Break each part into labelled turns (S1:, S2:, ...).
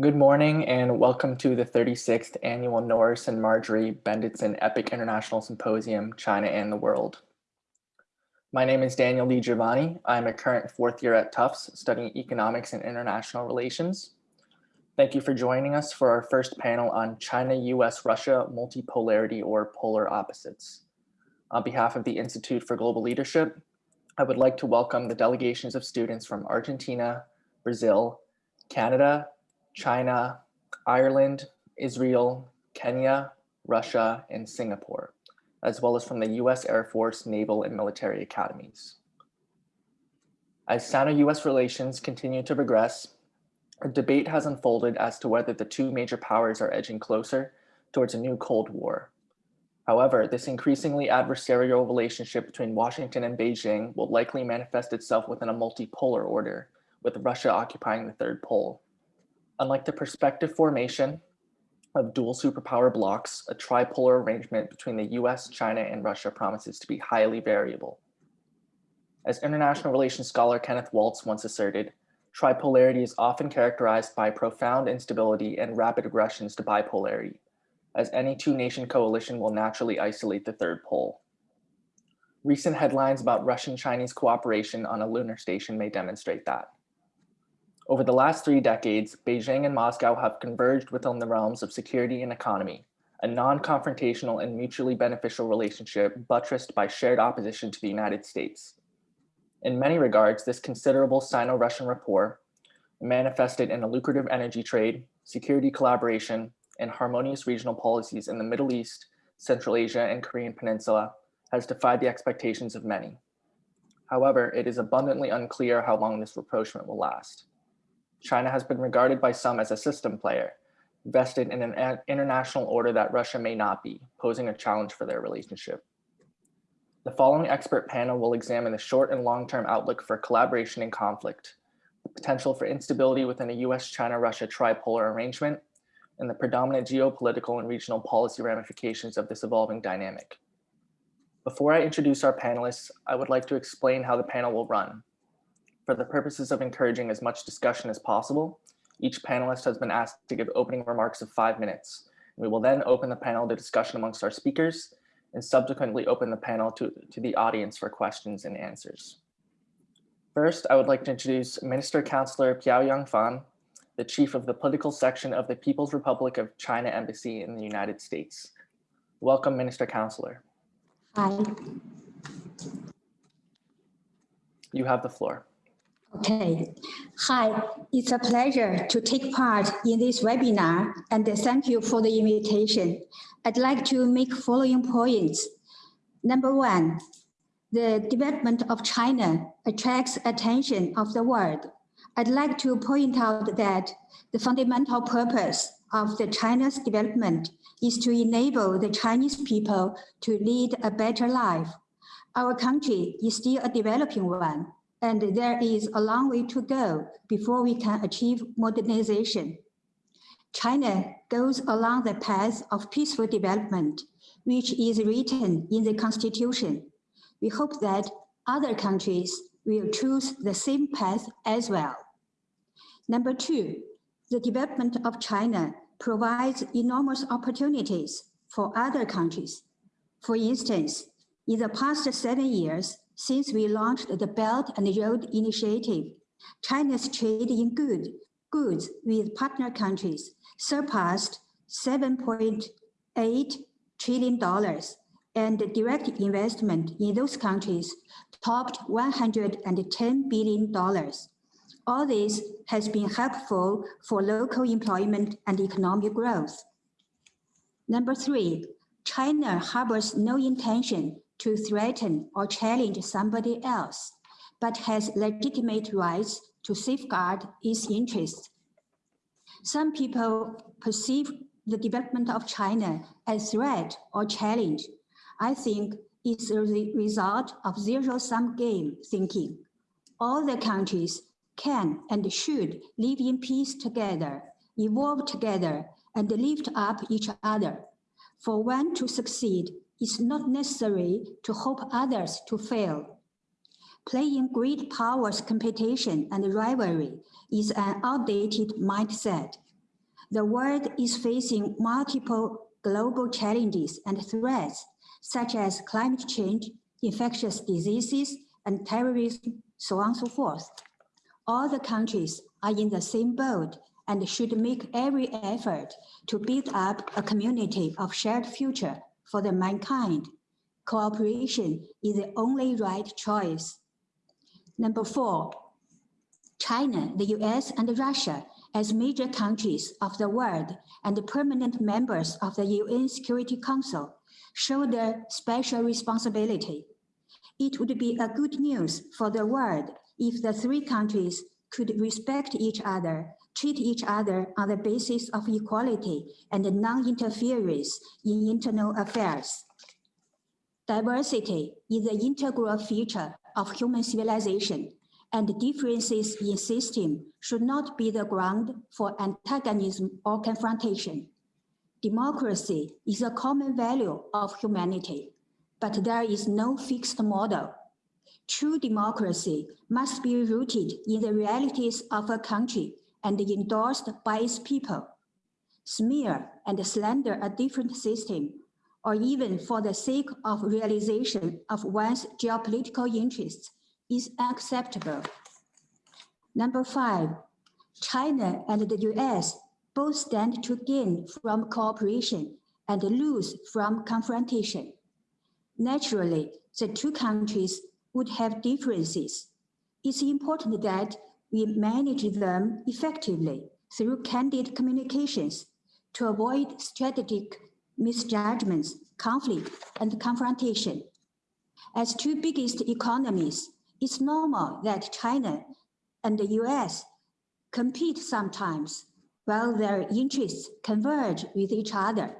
S1: Good morning and welcome to the 36th Annual Norris and Margery Bendetson EPIIC International Symposium, China and the World. My name is Daniel DiGiovanni. I'm a current fourth year at Tufts studying economics and international relations. Thank you for joining us for our first panel on China, US, Russia, multipolarity or polar opposites. On behalf of the Institute for Global Leadership, I would like to welcome the delegations of students from Argentina, Brazil, Canada, China, Ireland, Israel, Kenya, Russia, and Singapore, as well as from the US Air Force, Naval, and military academies. As Sino-US relations continue to progress, a debate has unfolded as to whether the two major powers are edging closer towards a new Cold War. However, this increasingly adversarial relationship between Washington and Beijing will likely manifest itself within a multipolar order, with Russia occupying the third pole. Unlike the prospective formation of dual superpower blocks, a tripolar arrangement between the US, China, and Russia promises to be highly variable. As international relations scholar Kenneth Waltz once asserted, tripolarity is often characterized by profound instability and rapid aggressions to bipolarity, as any two nation coalition will naturally isolate the third pole. Recent headlines about Russian-Chinese cooperation on a lunar station may demonstrate that. Over the last three decades, Beijing and Moscow have converged within the realms of security and economy, a non-confrontational and mutually beneficial relationship buttressed by shared opposition to the United States. In many regards, this considerable Sino-Russian rapport manifested in a lucrative energy trade, security collaboration, and harmonious regional policies in the Middle East, Central Asia, and Korean Peninsula has defied the expectations of many. However, it is abundantly unclear how long this rapprochement will last. China has been regarded by some as a system player, vested in an international order that Russia may not be, posing a challenge for their relationship. The following expert panel will examine the short and long-term outlook for collaboration and conflict, the potential for instability within a US-China-Russia tripolar arrangement, and the predominant geopolitical and regional policy ramifications of this evolving dynamic. Before I introduce our panelists, I would like to explain how the panel will run. For the purposes of encouraging as much discussion as possible, each panelist has been asked to give opening remarks of five minutes. We will then open the panel to discussion amongst our speakers and subsequently open the panel to, to the audience for questions and answers. First, I would like to introduce Minister Counselor Piao Yang Fan, the chief of the political section of the People's Republic of China Embassy in the United States. Welcome, Minister Counselor.
S2: Hi.
S1: You have the floor.
S2: Okay. Hi, it's a pleasure to take part in this webinar and thank you for the invitation. I'd like to make following points. Number one, the development of China attracts attention of the world. I'd like to point out that the fundamental purpose of the China's development is to enable the Chinese people to lead a better life. Our country is still a developing one, and there is a long way to go before we can achieve modernization. China goes along the path of peaceful development, which is written in the constitution. We hope that other countries will choose the same path as well. Number two, the development of China provides enormous opportunities for other countries. For instance, in the past seven years, since we launched the Belt and Road Initiative, China's trade in good, goods with partner countries surpassed $7.8 trillion and direct investment in those countries topped $110 billion. All this has been helpful for local employment and economic growth. Number three, China harbors no intention to threaten or challenge somebody else, but has legitimate rights to safeguard its interests. Some people perceive the development of China as threat or challenge. I think it's a result of zero-sum game thinking. All the countries can and should live in peace together, evolve together, and lift up each other. For one to succeed, it's not necessary to hope others to fail. Playing great powers competition and rivalry is an outdated mindset. The world is facing multiple global challenges and threats, such as climate change, infectious diseases, and terrorism, so on and so forth. All the countries are in the same boat and should make every effort to build up a community of shared future for the mankind. Cooperation is the only right choice. Number four, China, the US, and Russia as major countries of the world and permanent members of the UN Security Council show their special responsibility. It would be a good news for the world if the three countries could respect each other, treat each other on the basis of equality and non-interference in internal affairs. Diversity is an integral feature of human civilization and differences in system should not be the ground for antagonism or confrontation. Democracy is a common value of humanity, but there is no fixed model. True democracy must be rooted in the realities of a country and endorsed by its people. Smear and slander a different system, or even for the sake of realization of one's geopolitical interests, is acceptable. Number five, China and the US both stand to gain from cooperation and lose from confrontation. Naturally, the two countries would have differences. It's important that we manage them effectively through candid communications to avoid strategic misjudgments, conflict, and confrontation. As two biggest economies, it's normal that China and the US compete sometimes while their interests converge with each other.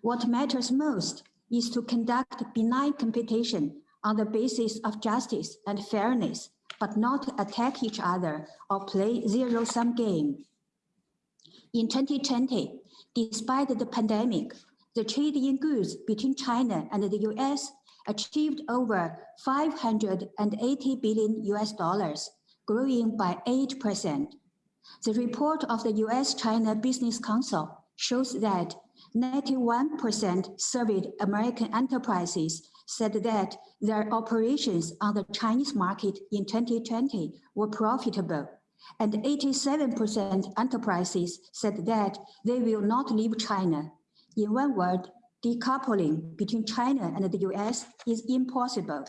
S2: What matters most is to conduct benign competition on the basis of justice and fairness, but not attack each other or play zero-sum game. In 2020, despite the pandemic, the trade in goods between China and the US achieved over 580 billion US dollars, growing by 8%. The report of the US-China Business Council shows that 91% surveyed American enterprises said that their operations on the Chinese market in 2020 were profitable, and 87% enterprises said that they will not leave China. In one word, decoupling between China and the US is impossible.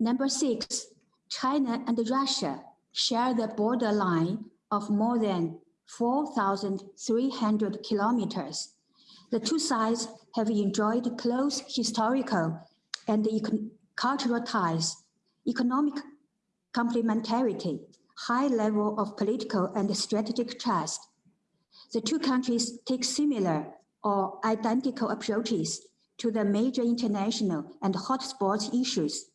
S2: Number six, China and Russia share the borderline of more than 4,300 kilometers. The two sides have enjoyed close historical and cultural ties, economic complementarity, high level of political and strategic trust, the two countries take similar or identical approaches to the major international and hotspot issues.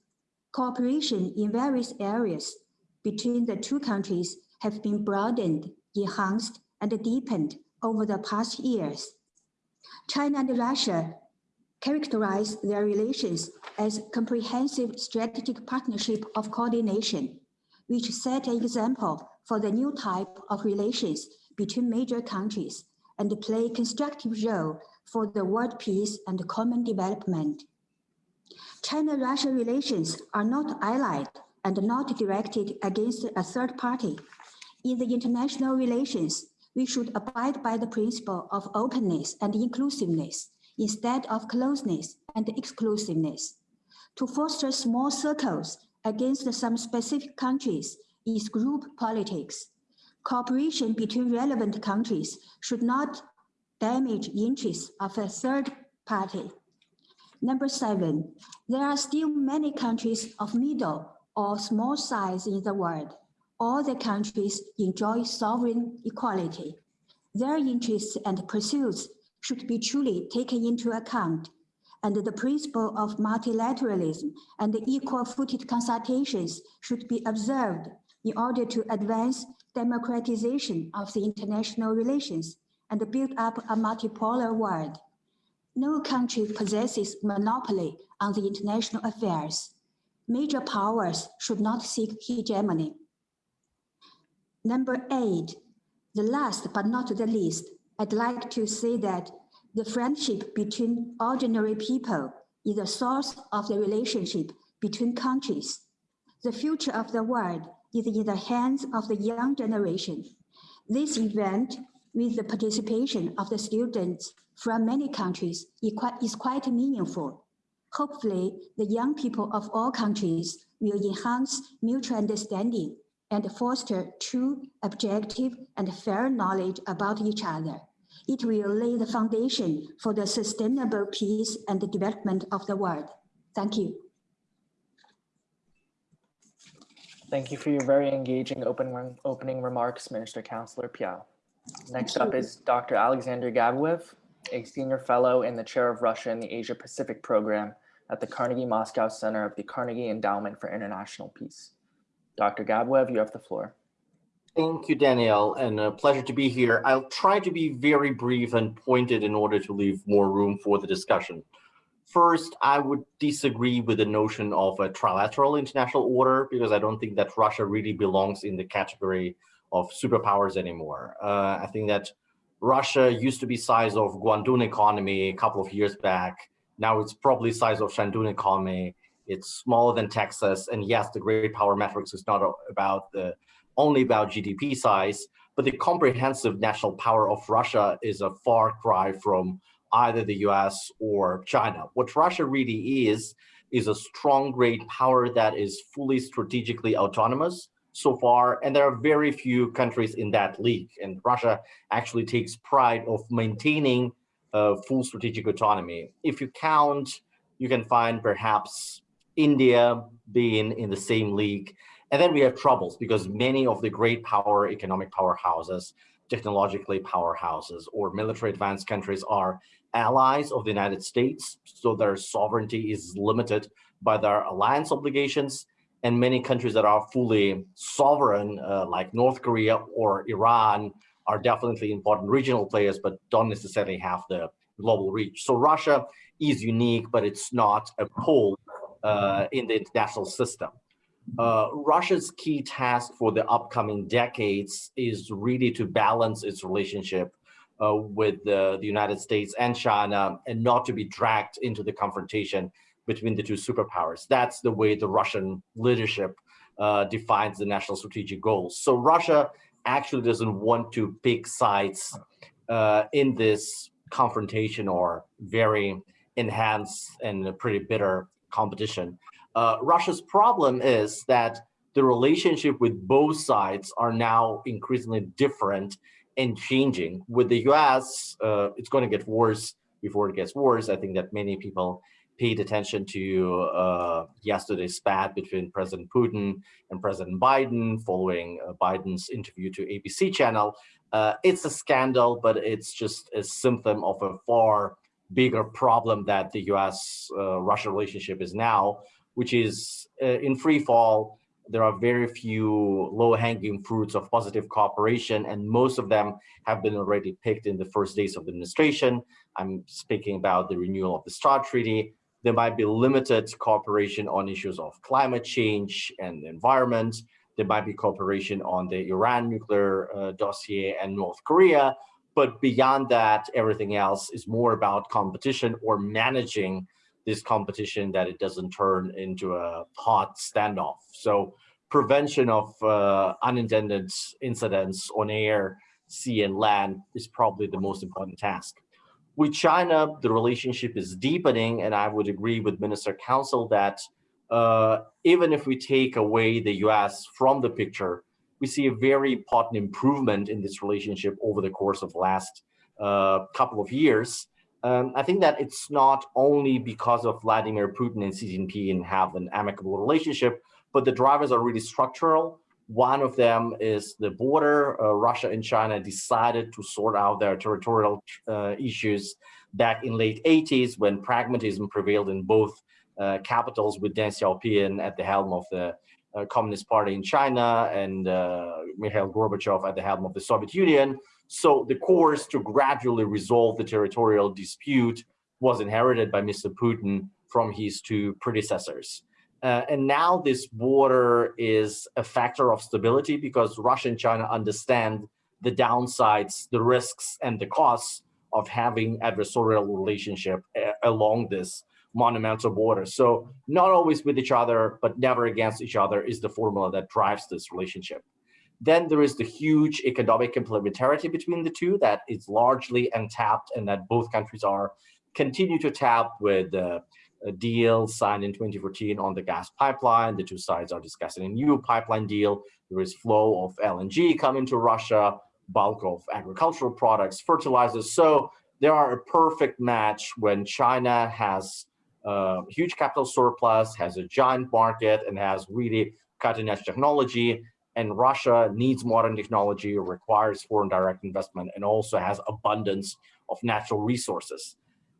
S2: Cooperation in various areas between the two countries have been broadened, enhanced, and deepened over the past years. China and Russia characterize their relations as comprehensive strategic partnership of coordination, which set an example for the new type of relations between major countries and play a constructive role for the world peace and common development. China-Russia relations are not allied and not directed against a third party. In the international relations, we should abide by the principle of openness and inclusiveness instead of closeness and exclusiveness. To foster small circles against some specific countries is group politics cooperation between relevant countries should not damage interests of a third party. Number seven, there are still many countries of middle or small size in the world. All the countries enjoy sovereign equality. Their interests and pursuits should be truly taken into account and the principle of multilateralism and equal-footed consultations should be observed in order to advance democratization of the international relations and build up a multipolar world. No country possesses monopoly on the international affairs. Major powers should not seek hegemony. Number eight, The last but not the least, I'd like to say that the friendship between ordinary people is the source of the relationship between countries. The future of the world is in the hands of the young generation. This event, with the participation of the students from many countries, is quite meaningful. Hopefully, the young people of all countries will enhance mutual understanding and foster true, objective, and fair knowledge about each other. It will lay the foundation for the sustainable peace and the development of the world. Thank you.
S1: Thank you for your very engaging open, opening remarks, Minister Councillor Piao. Next up is Dr. Alexander Gabuev, a senior fellow in the chair of Russia in the Asia Pacific program at the Carnegie Moscow Center of the Carnegie Endowment for International Peace. Dr. Gabuev, you have the floor.
S3: Thank you, Danielle, and a pleasure to be here. I'll try to be very brief and pointed in order to leave more room for the discussion. First, I would disagree with the notion of a trilateral international order because I don't think that Russia really belongs in the category of superpowers anymore. Uh, I think that Russia used to be size of Guangdong economy a couple of years back. Now it's probably size of Shandong economy. It's smaller than Texas. And yes, the great power metrics is not about the only about GDP size, but the comprehensive national power of Russia is a far cry from either the US or China. What Russia really is, is a strong great power that is fully strategically autonomous so far, and there are very few countries in that league. And Russia actually takes pride of maintaining uh, full strategic autonomy. If you count, you can find perhaps India being in the same league. And then we have troubles because many of the great power, economic powerhouses, technologically powerhouses, or military advanced countries are allies of the United States. So their sovereignty is limited by their alliance obligations. And many countries that are fully sovereign, uh, like North Korea or Iran, are definitely important regional players, but don't necessarily have the global reach. So Russia is unique, but it's not a pole in the international system. Uh, Russia's key task for the upcoming decades is really to balance its relationship uh, with the, the, United States and China and not to be dragged into the confrontation between the two superpowers. That's the way the Russian leadership uh, defines the national strategic goals. So Russia actually doesn't want to pick sides uh, in this confrontation or very enhanced and pretty bitter competition. Uh, Russia's problem is that the relationship with both sides are now increasingly different and changing. With the US, uh, it's going to get worse before it gets worse. I think that many people paid attention to uh, yesterday's spat between President Putin and President Biden following uh, Biden's interview to ABC channel. Uh, it's a scandal, but it's just a symptom of a far bigger problem that the US-Russia uh, relationship is now, which is uh, in free fall. There are very few low-hanging fruits of positive cooperation, and most of them have been already picked in the first days of the administration. I'm speaking about the renewal of the START Treaty. There might be limited cooperation on issues of climate change and the environment. There might be cooperation on the Iran nuclear uh, dossier and North Korea, but beyond that, everything else is more about competition or managing this competition that it doesn't turn into a hot standoff. So prevention of uh, unintended incidents on air, sea and land is probably the most important task. With China, the relationship is deepening, and I would agree with Minister Council that uh, even if we take away the US from the picture, we see a very important improvement in this relationship over the course of the last uh, couple of years. Um, I think that it's not only because of Vladimir Putin and Xi Jinping have an amicable relationship, but the drivers are really structural. One of them is the border. Uh, Russia and China decided to sort out their territorial uh, issues back in late 80s when pragmatism prevailed in both uh, capitals with Deng Xiaoping at the helm of the Communist Party in China and uh, Mikhail Gorbachev at the helm of the Soviet Union. So the course to gradually resolve the territorial dispute was inherited by Mr. Putin from his two predecessors. Uh, and now this border is a factor of stability because Russia and China understand the downsides, the risks, and the costs of having adversarial relationship uh, along this monumental border. So not always with each other, but never against each other is the formula that drives this relationship. Then there is the huge economic complementarity between the two that is largely untapped and that both countries are continue to tap with uh, a deal signed in 2014 on the gas pipeline. The two sides are discussing a new pipeline deal. There is flow of LNG coming to Russia, bulk of agricultural products, fertilizers. So there are a perfect match when China has a huge capital surplus, has a giant market, and has really cutting edge technology. And Russia needs modern technology, requires foreign direct investment, and also has abundance of natural resources.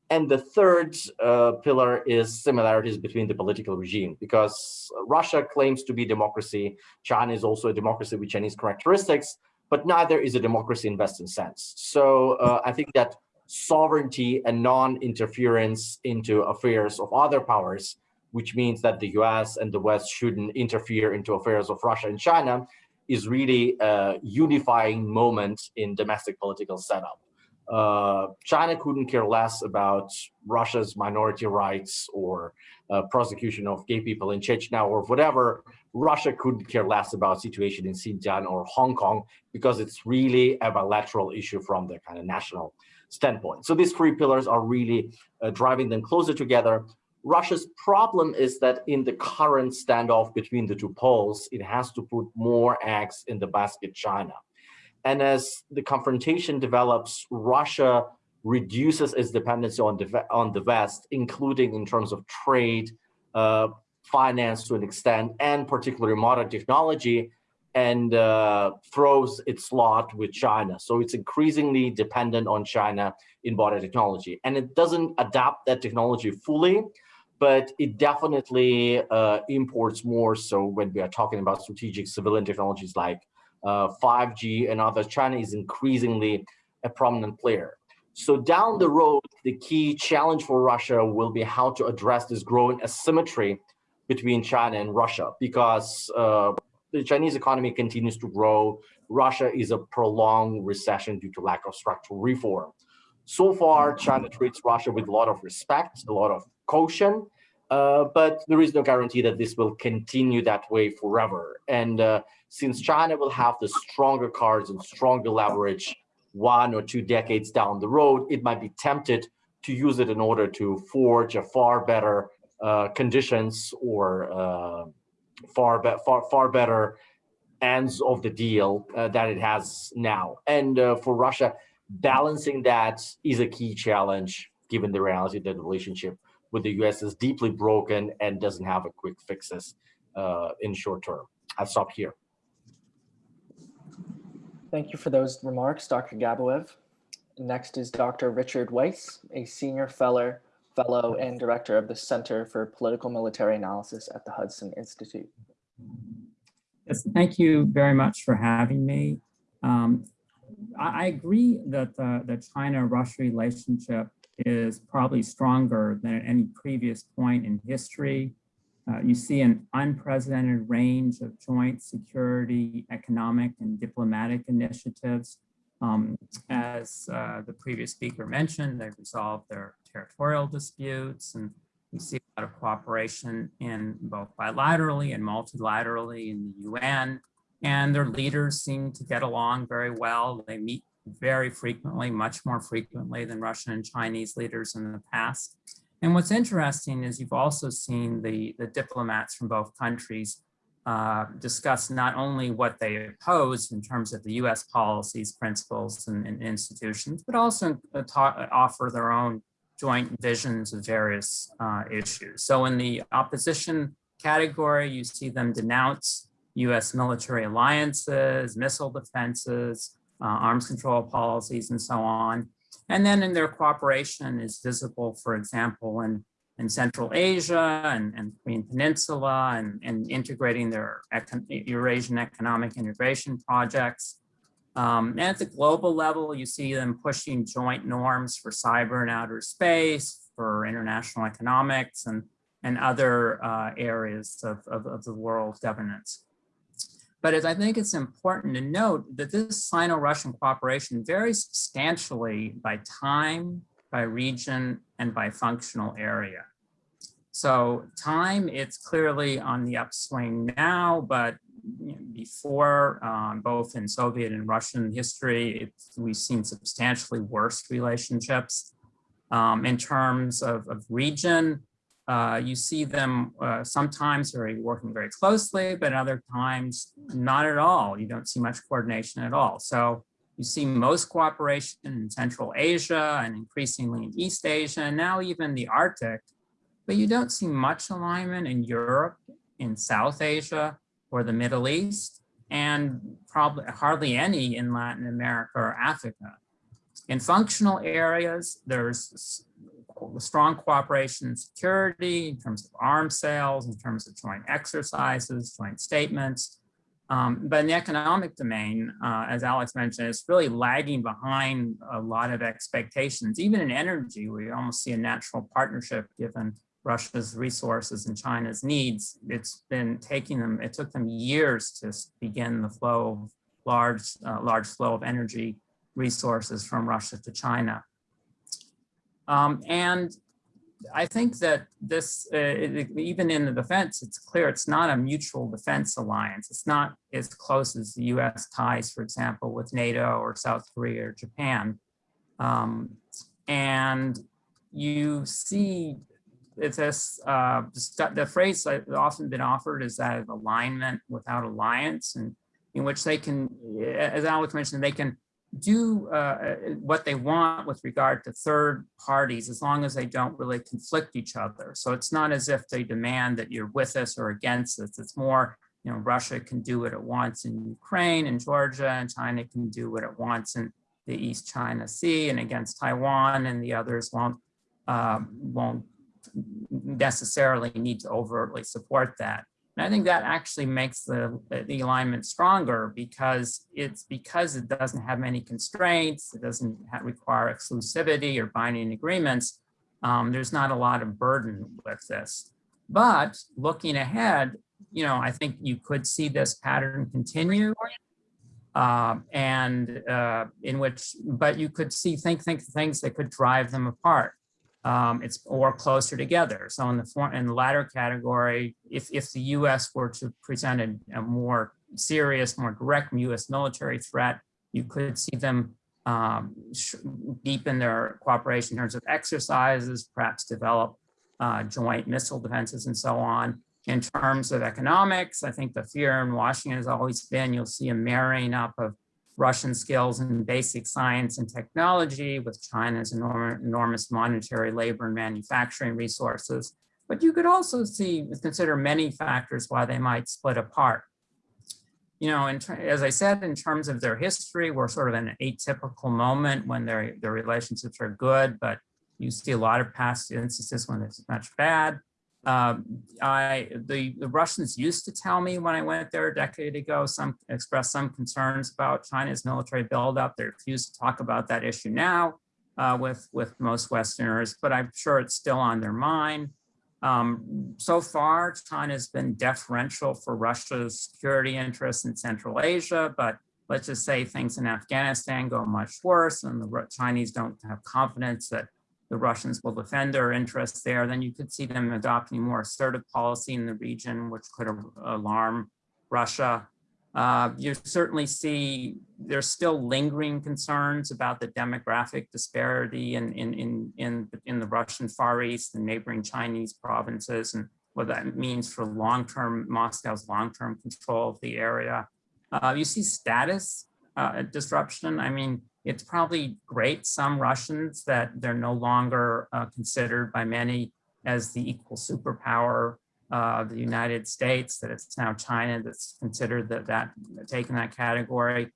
S3: And the third uh, pillar is similarities between the political regime, because Russia claims to be democracy. China is also a democracy with Chinese characteristics, but neither is a democracy in Western sense. So uh, I think that sovereignty and non-interference into affairs of other powers, which means that the US and the West shouldn't interfere into affairs of Russia and China, is really a unifying moment in domestic political setup. Uh, China couldn't care less about Russia's minority rights or uh, prosecution of gay people in Chechnya or whatever. Russia couldn't care less about situation in Xinjiang or Hong Kong because it's really a bilateral issue from the kind of national standpoint. So these three pillars are really uh, driving them closer together. Russia's problem is that in the current standoff between the two poles, it has to put more eggs in the basket China. And as the confrontation develops, Russia reduces its dependency on the, on the West, including in terms of trade, uh, finance to an extent, and particularly modern technology, and uh, throws its lot with China. So it's increasingly dependent on China in border technology. And it doesn't adapt that technology fully, but it definitely uh, imports more. So when we are talking about strategic civilian technologies like uh, 5G and others, China is increasingly a prominent player. So down the road, the key challenge for Russia will be how to address this growing asymmetry between China and Russia, because uh, the Chinese economy continues to grow. Russia is a prolonged recession due to lack of structural reform. So far, China treats Russia with a lot of respect, a lot of caution, uh, but there is no guarantee that this will continue that way forever. And uh, since China will have the stronger cards and stronger leverage one or two decades down the road, it might be tempted to use it in order to forge a far better uh, conditions or uh, far, be far, far better ends of the deal uh, that it has now. And uh, for Russia, balancing that is a key challenge, given the reality that the relationship with the US is deeply broken and doesn't have a quick fixes uh, in short term. I'll stop here.
S1: Thank you for those remarks, Dr. Gabuev. Next is Dr. Richard Weitz, a senior fellow, fellow and director of the Center for Political Military Analysis at the Hudson Institute.
S4: Yes, thank you very much for having me. Um, I, I, agree that uh, the China-Russia relationship is probably stronger than at any previous point in history. Uh, you see an unprecedented range of joint security, economic, and diplomatic initiatives. Um, as uh, the previous speaker mentioned, they've resolved their territorial disputes, and we see a lot of cooperation in both bilaterally and multilaterally in the UN. And their leaders seem to get along very well. They meet very frequently, much more frequently than Russian and Chinese leaders in the past. And what's interesting is you've also seen the, the diplomats from both countries uh, discuss not only what they oppose in terms of the US policies, principles, and, and institutions, but also uh, offer their own joint visions of various uh, issues. So in the opposition category, you see them denounce US military alliances, missile defenses, uh, arms control policies, and so on. And then in their cooperation is visible, for example, in, in Central Asia and, and Korean Peninsula and, and integrating their Eurasian economic integration projects. Um, and at the global level, you see them pushing joint norms for cyber and outer space, for international economics and, and other uh, areas of, of, of the world governance. But as I think it's important to note that this Sino-Russian cooperation varies substantially by time, by region, and by functional area. So time, it's clearly on the upswing now, but before, um, both in Soviet and Russian history, we've seen substantially worse relationships. Um, in terms of, of region, uh, you see them uh, sometimes very working very closely, but other times not at all. You don't see much coordination at all. So you see most cooperation in Central Asia and increasingly in East Asia, and now even the Arctic, but you don't see much alignment in Europe, in South Asia, or the Middle East, and probably hardly any in Latin America or Africa. In functional areas, there's strong cooperation and security in terms of arms sales, in terms of joint exercises, joint statements. Um, but in the economic domain, uh, as Alex mentioned, it's really lagging behind a lot of expectations. Even in energy, we almost see a natural partnership given Russia's resources and China's needs. It's been taking them, it took them years to begin the flow of large, uh, large flow of energy resources from Russia to China. Um, and I think that this, uh, it, even in the defense, it's clear it's not a mutual defense alliance. It's not as close as the US ties, for example, with NATO or South Korea or Japan. Um, and you see it's this, uh, the phrase that often been offered is that of alignment without alliance and in which they can, as Alex mentioned, they can do uh, uh, what they want with regard to third parties as long as they don't really conflict each other. So it's not as if they demand that you're with us or against us. It's more, you know, Russia can do what it wants in Ukraine and Georgia and China can do what it wants in the East China Sea and against Taiwan and the others won't, uh, won't necessarily need to overtly support that. And I think that actually makes the, the alignment stronger because it's because it doesn't have many constraints, it doesn't have, require exclusivity or binding agreements. Um, there's not a lot of burden with this. But looking ahead, you know, I think you could see this pattern continue. Uh, and uh, in which, but you could see think think things that could drive them apart um, it's or closer together. So in the form in the latter category, if if the U.S. were to present a, a more serious, more direct U.S. military threat, you could see them um, deepen their cooperation in terms of exercises, perhaps develop uh, joint missile defenses and so on. In terms of economics, I think the fear in Washington has always been you'll see a marrying up of Russian skills in basic science and technology with China's enormous, enormous monetary labor and manufacturing resources. But you could also see, consider many factors why they might split apart. You know, as I said, in terms of their history, we're sort of in an atypical moment when their, their relationships are good, but you see a lot of past instances when it's much bad. Um, I the, the Russians used to tell me when I went there a decade ago, some expressed some concerns about China's military buildup. They refuse to talk about that issue now uh, with, with most Westerners, but I'm sure it's still on their mind. Um, so far, China's been deferential for Russia's security interests in Central Asia, but let's just say things in Afghanistan go much worse and the Chinese don't have confidence that the Russians will defend their interests there, then you could see them adopting more assertive policy in the region, which could alarm Russia. Uh, you certainly see there's still lingering concerns about the demographic disparity in, in, in, in, in the Russian Far East and neighboring Chinese provinces and what that means for long-term Moscow's long-term control of the area. Uh, you see status uh, disruption. I mean, it's probably great some Russians that they're no longer uh, considered by many as the equal superpower of the United States, that it's now China that's considered that, that taken that category.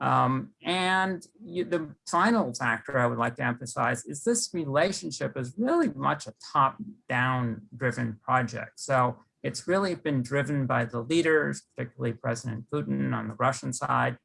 S4: Um, and you, the final factor I would like to emphasize is this relationship is really much a top-down driven project. So it's really been driven by the leaders, particularly President Putin on the Russian side,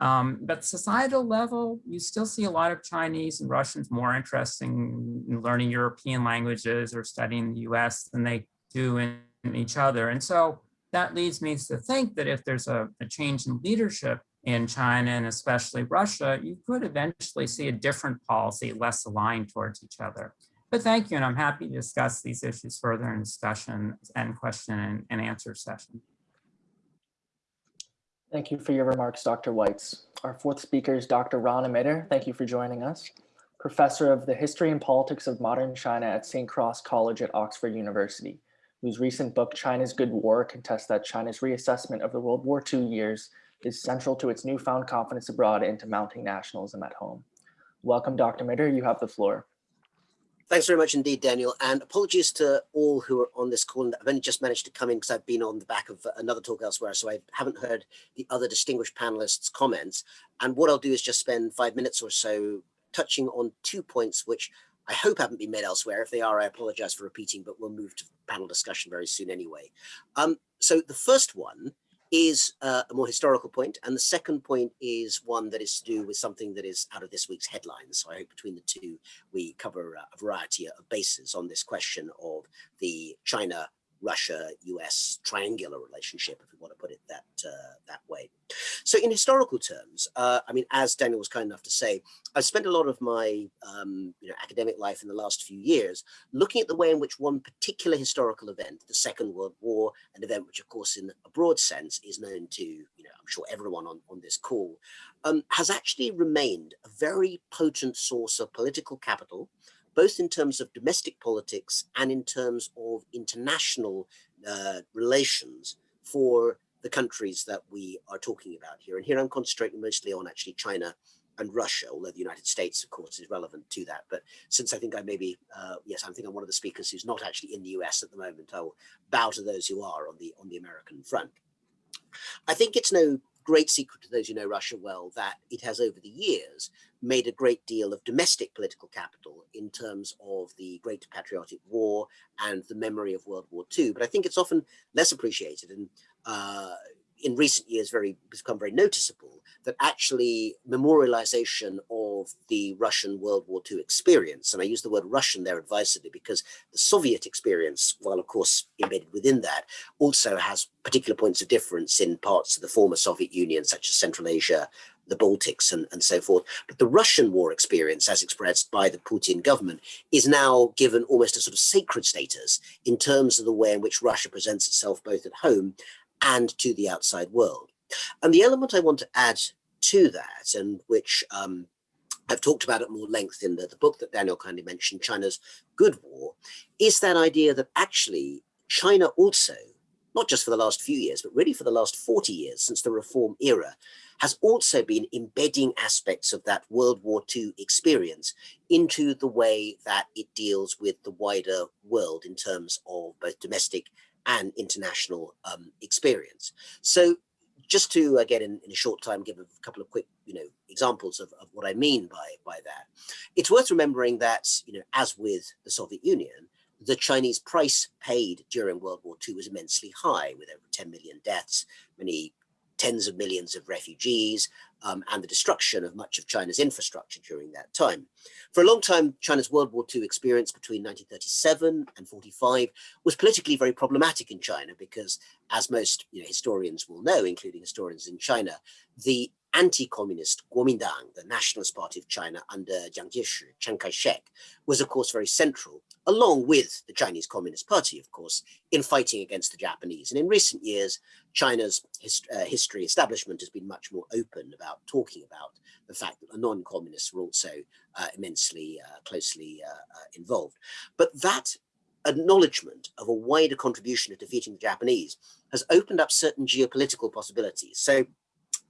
S4: um, but societal level, you still see a lot of Chinese and Russians more interested in learning European languages or studying the US than they do in, in each other. And so that leads me to think that if there's a, a change in leadership in China and especially Russia, you could eventually see a different policy less aligned towards each other. But thank you, and I'm happy to discuss these issues further in discussion and question and, and answer session.
S1: Thank you for your remarks, Dr. Weitz. Our fourth speaker is Dr. Rana Mitter. Thank you for joining us. Professor of the History and Politics of Modern China at St. Cross College at Oxford University, whose recent book, China's Good War, contests that China's reassessment of the World War II years is central to its newfound confidence abroad and to mounting nationalism at home. Welcome, Dr. Mitter, you have the floor.
S5: Thanks very much indeed, Daniel, and apologies to all who are on this call. I've only just managed to come in because I've been on the back of another talk elsewhere, so I haven't heard the other distinguished panelists' comments. And what I'll do is just spend five minutes or so touching on two points which I hope haven't been made elsewhere. If they are, I apologize for repeating, but we'll move to panel discussion very soon anyway. Um, so the first one is uh, a more historical point, and the second point is one that is to do with something that is out of this week's headlines. So I hope between the two, we cover a variety of bases on this question of the China Russia US triangular relationship, if we want to put it that uh, that way. So in historical terms, uh, I mean, as Daniel was kind enough to say, I've spent a lot of my um, you know, academic life in the last few years looking at the way in which one particular historical event, the Second World War, an event which of course in a broad sense is known to, you know, I'm sure everyone on, on this call, um, has actually remained a very potent source of political capital, both in terms of domestic politics and in terms of international uh, relations for the countries that we are talking about here. And here I'm concentrating mostly on actually China and Russia, although the United States, of course, is relevant to that. But since I think I may be, uh, yes, I think I'm one of the speakers who's not actually in the US at the moment, I'll bow to those who are on the on the American front. I think it's no great secret to those who know Russia well that it has over the years made a great deal of domestic political capital in terms of the Great Patriotic War and the memory of World War II. But I think it's often less appreciated and uh, in recent years very become very noticeable that actually memorialization of the Russian World War II experience, and I use the word Russian there advisedly because the Soviet experience, while of course embedded within that, also has particular points of difference in parts of the former Soviet Union, such as Central Asia, the Baltics and, and so forth. But the Russian war experience, as expressed by the Putin government, is now given almost a sort of sacred status in terms of the way in which Russia presents itself both at home and to the outside world. And the element I want to add to that, and which um, I've talked about at more length in the, the book that Daniel kindly mentioned, China's Good War, is that idea that actually China also, not just for the last few years, but really for the last 40 years since the reform era, has also been embedding aspects of that World War II experience into the way that it deals with the wider world in terms of both domestic and international um, experience. So just to, again, in, in, a short time, give a couple of quick, you know, examples of, of what I mean by, by that. It's worth remembering that, you know, as with the Soviet Union, the Chinese price paid during World War II was immensely high with over 10 million deaths, many tens of millions of refugees, um, and the destruction of much of China's infrastructure during that time. For a long time, China's World War II experience between 1937 and 45 was politically very problematic in China because, as most you know, historians will know, including historians in China, the anti-communist Kuomintang, the Nationalist Party of China under Jiang Jieshi, Chiang Kai-shek, was of course very central, along with the Chinese Communist Party, of course, in fighting against the Japanese. And in recent years, China's hist uh, history establishment has been much more open about talking about the fact that the non-communists were also uh, immensely uh, closely uh, uh, involved. But that acknowledgement of a wider contribution to defeating the Japanese has opened up certain geopolitical possibilities. So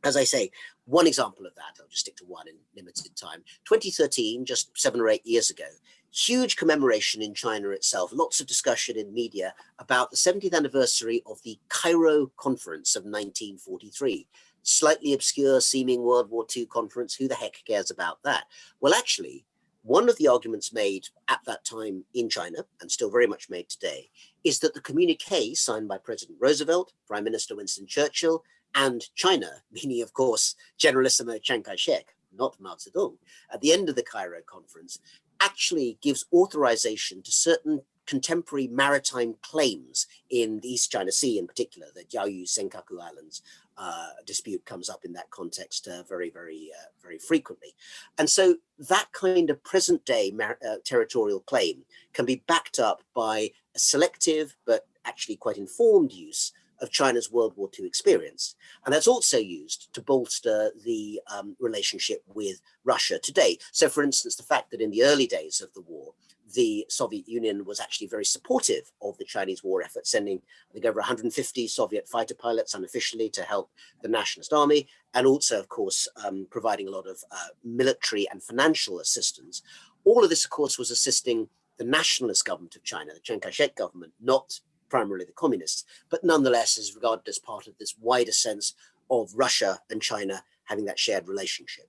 S5: as I say, one example of that, I'll just stick to one in limited time. 2013, just seven or eight years ago, huge commemoration in China itself, lots of discussion in media about the 70th anniversary of the Cairo Conference of 1943. Slightly obscure seeming World War II conference, who the heck cares about that? Well, actually, one of the arguments made at that time in China, and still very much made today, is that the communique signed by President Roosevelt, Prime Minister Winston Churchill, and China, meaning of course Generalissimo Chiang Kai-shek, not Mao Zedong, at the end of the Cairo conference, actually gives authorization to certain contemporary maritime claims in the East China Sea in particular, the Diaoyu Senkaku Islands uh, dispute comes up in that context uh, very, very, uh, very frequently. And so that kind of present day uh, territorial claim can be backed up by a selective but actually quite informed use of China's World War II experience. And that's also used to bolster the um, relationship with Russia today. So for instance, the fact that in the early days of the war, the Soviet Union was actually very supportive of the Chinese war effort, sending I think over 150 Soviet fighter pilots unofficially to help the nationalist army, and also, of course, um, providing a lot of uh, military and financial assistance. All of this, of course, was assisting the nationalist government of China, the Chiang Kai-shek government, not primarily the communists, but nonetheless is regarded as part of this wider sense of Russia and China having that shared relationship.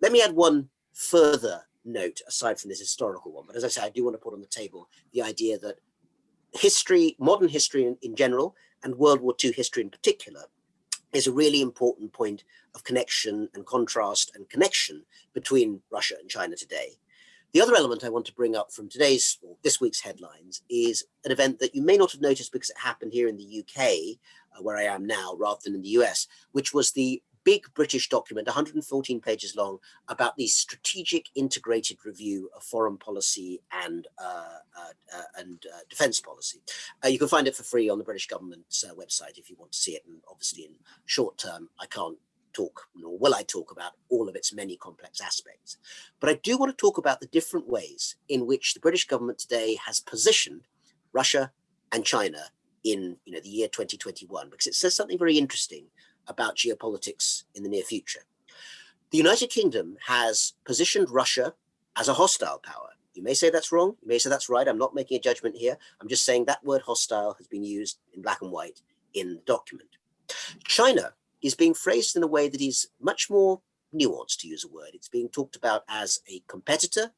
S5: Let me add one further note aside from this historical one, but as I say, I do want to put on the table the idea that history, modern history in, in general, and World War II history in particular, is a really important point of connection and contrast and connection between Russia and China today. The other element I want to bring up from today's, or this week's headlines is an event that you may not have noticed because it happened here in the UK, uh, where I am now, rather than in the US, which was the big British document, 114 pages long, about the strategic integrated review of foreign policy and uh, uh, uh and uh, defense policy. Uh, you can find it for free on the British government's uh, website if you want to see it. And obviously in short term, I can't talk, nor will I talk about all of its many complex aspects. But I do want to talk about the different ways in which the British government today has positioned Russia and China in you know, the year 2021, because it says something very interesting about geopolitics in the near future. The United Kingdom has positioned Russia as a hostile power. You may say that's wrong. You may say that's right. I'm not making a judgment here. I'm just saying that word hostile has been used in black and white in the document. China is being phrased in a way that is much more nuanced, to use a word. It's being talked about as a competitor,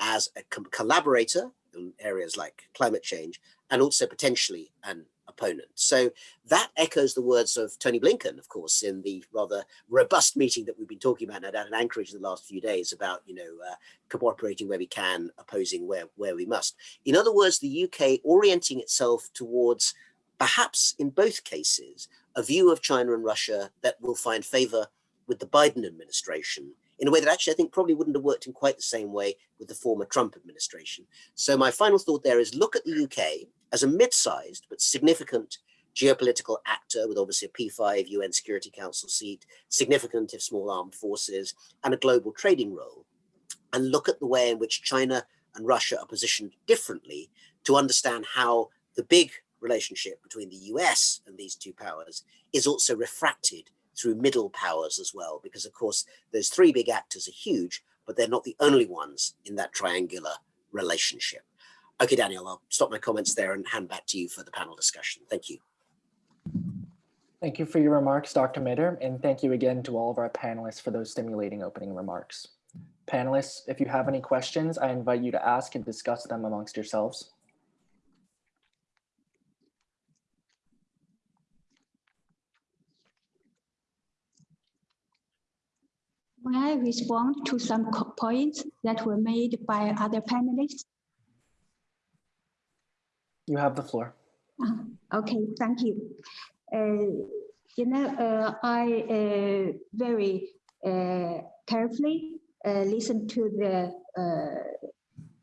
S5: as a collaborator in areas like climate change, and also potentially an opponent. So that echoes the words of Tony Blinken, of course, in the rather robust meeting that we've been talking about down in Anchorage in the last few days about, you know, uh, cooperating where we can, opposing where, where we must. In other words, the UK orienting itself towards perhaps in both cases, a view of China and Russia that will find favor with the Biden administration in a way that actually I think probably wouldn't have worked in quite the same way with the former Trump administration. So my final thought there is look at the UK as a mid-sized but significant geopolitical actor with obviously a P5 UN Security Council seat, significant if small armed forces, and a global trading role. And look at the way in which China and Russia are positioned differently to understand how the big relationship between the US and these two powers is also refracted through middle powers as well, because of course, those three big actors are huge, but they're not the only ones in that triangular relationship. Okay, Daniel, I'll stop my comments there and hand back to you for the panel discussion. Thank you.
S1: Thank you for your remarks, Dr. Mitter, and thank you again to all of our panelists for those stimulating opening remarks. Panelists, if you have any questions, I invite you to ask and discuss them amongst yourselves.
S2: May I respond to some points that were made by other panelists?
S1: You have the floor.
S2: Uh, okay, thank you. Uh, you know, uh, I uh, very uh, carefully uh, listened to the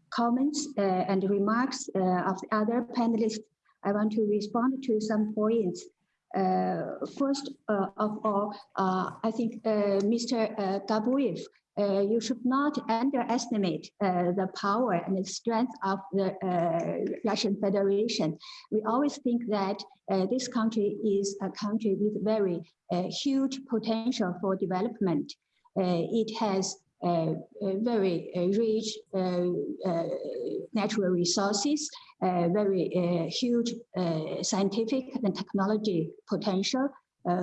S2: comments and remarks of the other panelists. I want to respond to some points first uh, of all, uh, I think Mr. Gabuev uh, you should not underestimate uh, the power and the strength of the uh, Russian Federation. We always think that this country is a country with very huge potential for development. it has Uh, uh, very uh, rich natural resources, very huge scientific and technology potential,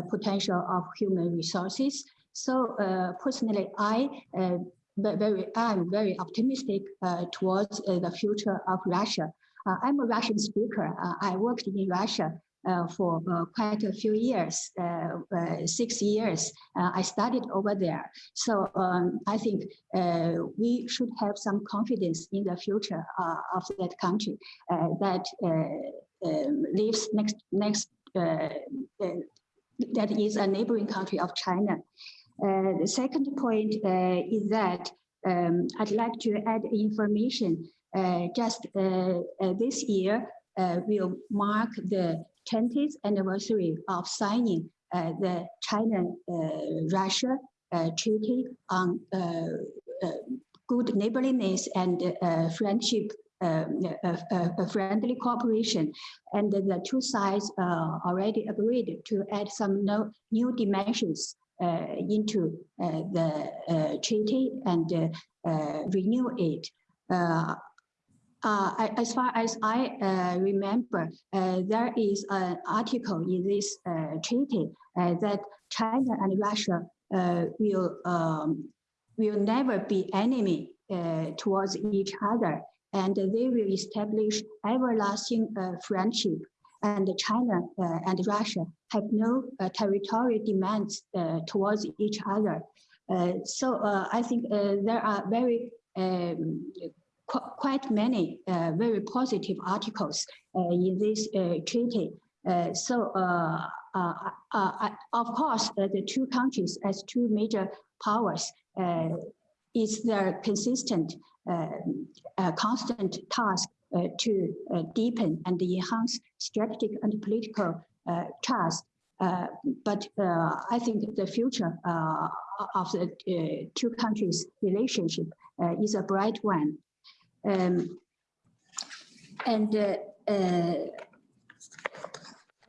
S2: potential of human resources. So uh, personally, I uh, very I'm very optimistic uh, towards the future of Russia. I'm a Russian speaker. I worked in Russia uh, for uh, quite a few years, uh, uh, six years. Uh, I studied over there. So um, I think uh, we should have some confidence in the future uh, of that country uh, that uh, um, lives next, next uh, uh, that is a neighboring country of China. Uh, the second point uh, is that um, I'd like to add information. Uh, just uh, uh, this year, uh, will mark the 20th anniversary of signing uh, the China-Russia Treaty on uh, uh, good neighborliness and uh, friendship, um, uh, uh, uh, friendly cooperation. And the two sides uh, already agreed to add some no, new dimensions uh, into uh, the uh, treaty and uh, uh, renew it. Uh, as far as I uh, remember, uh, there is an article in this uh, treaty uh, that China and Russia uh, will um, will never be enemy towards each other, and they will establish everlasting friendship. And China and Russia have no territorial demands towards each other. So I think there are very um, qu- quite many uh, very positive articles uh, in this uh, treaty. Uh, so, uh, uh, of course, the two countries as two major powers is their consistent, constant task to deepen and enhance strategic and political trust. Uh, but uh, I think the future uh, of the two countries' relationship is a bright one. Um, and uh, uh,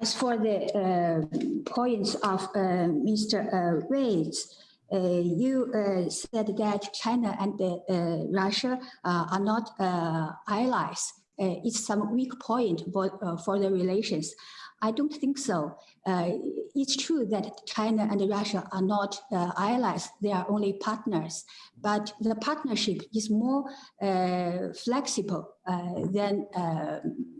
S2: as for the uh, points of uh, Mr. Reyes, uh, you uh, said that China and uh, Russia are not allies. It's some weak point for, for the relations. I don't think so. Uh, it's true that China and Russia are not uh, allies, they are only partners. But the partnership is more uh, flexible uh, than um,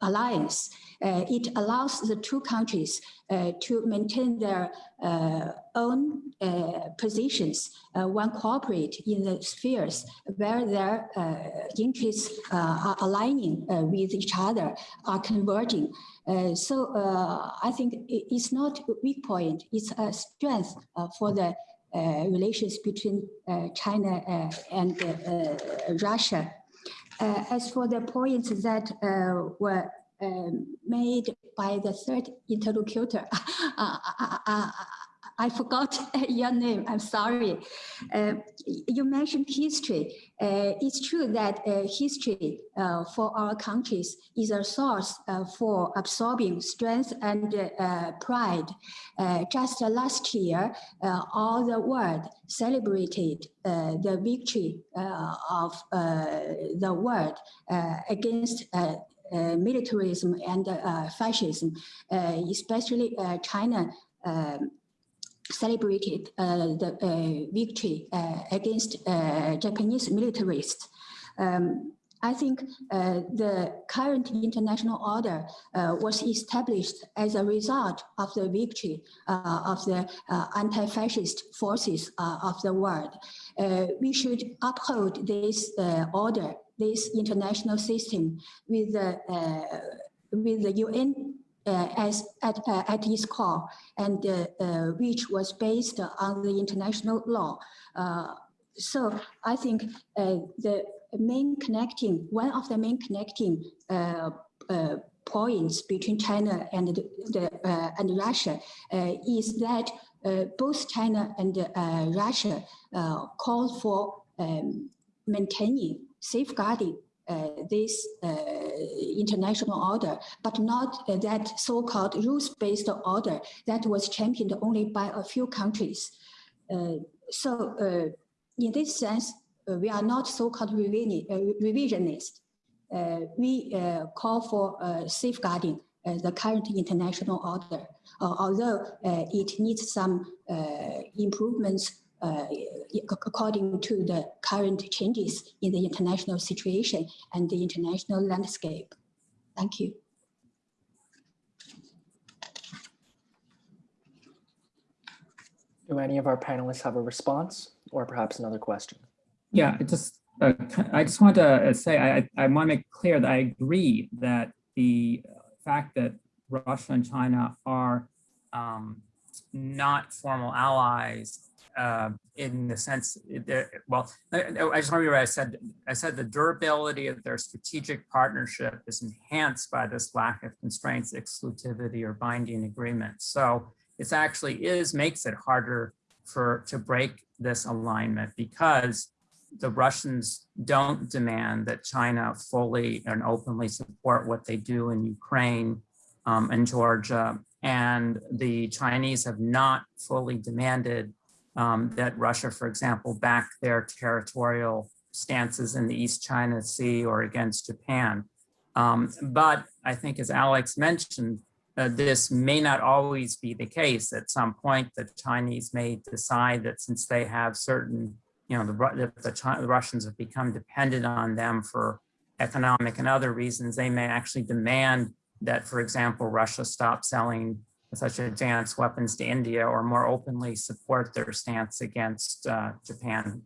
S2: alliance. Uh, it allows the two countries uh, to maintain their uh, own uh, positions uh, when cooperate in the spheres where their uh, interests uh, are aligning uh, with each other, are converging. So I think it's not a weak point, it's a strength for the relations between China and Russia. As for the points that were um, made by the third interlocutor, uh, I forgot your name, I'm sorry. Uh, You mentioned history. Uh, It's true that uh, history uh, for our countries is a source uh, for absorbing strength and uh, pride. Just last year, all the world celebrated the victory of the world against militarism and fascism, especially China um, celebrated uh, the uh, victory uh, against Japanese militarists. Um, I think uh, the current international order uh, was established as a result of the victory uh, of the anti-fascist forces of the world. We should uphold this order, this international system with the, with the UN uh, as at, uh, at its core and uh, uh, which was based on the international law. Uh, so I think uh, the main connecting, one of the main connecting points between China and the, and Russia is that both China and Russia call for um, maintaining, safeguarding this uh, international order, but not uh, that so-called rules-based order that was championed only by a few countries. Uh, so uh, in this sense, uh, we are not so-called revisioni- uh, revisionist. Uh, we uh, call for uh, safeguarding uh, the current international order, uh, although uh, it needs some uh, improvements uh, according to the current changes in the international situation and the international landscape. Thank you.
S1: Do any of our panelists have a response or perhaps another question?
S4: Yeah, I just, uh, I just want to uh, say, I, I want to make clear that I agree that the fact that Russia and China are um, not formal allies uh, in the sense, well, I, just remember I said, I said the durability of their strategic partnership is enhanced by this lack of constraints, exclusivity, or binding agreements. So it actually is, makes it harder for to break this alignment because the Russians don't demand that China fully and openly support what they do in Ukraine um, and Georgia. And the Chinese have not fully demanded um, that Russia, for example, back their territorial stances in the East China Sea or against Japan. Um, but I think as Alex mentioned, uh, this may not always be the case. At some point, the Chinese may decide that since they have certain, you know, the, the, the, the Russians have become dependent on them for economic and other reasons, they may actually demand that, for example, Russia stop selling such advanced weapons to India or more openly support their stance against uh, Japan?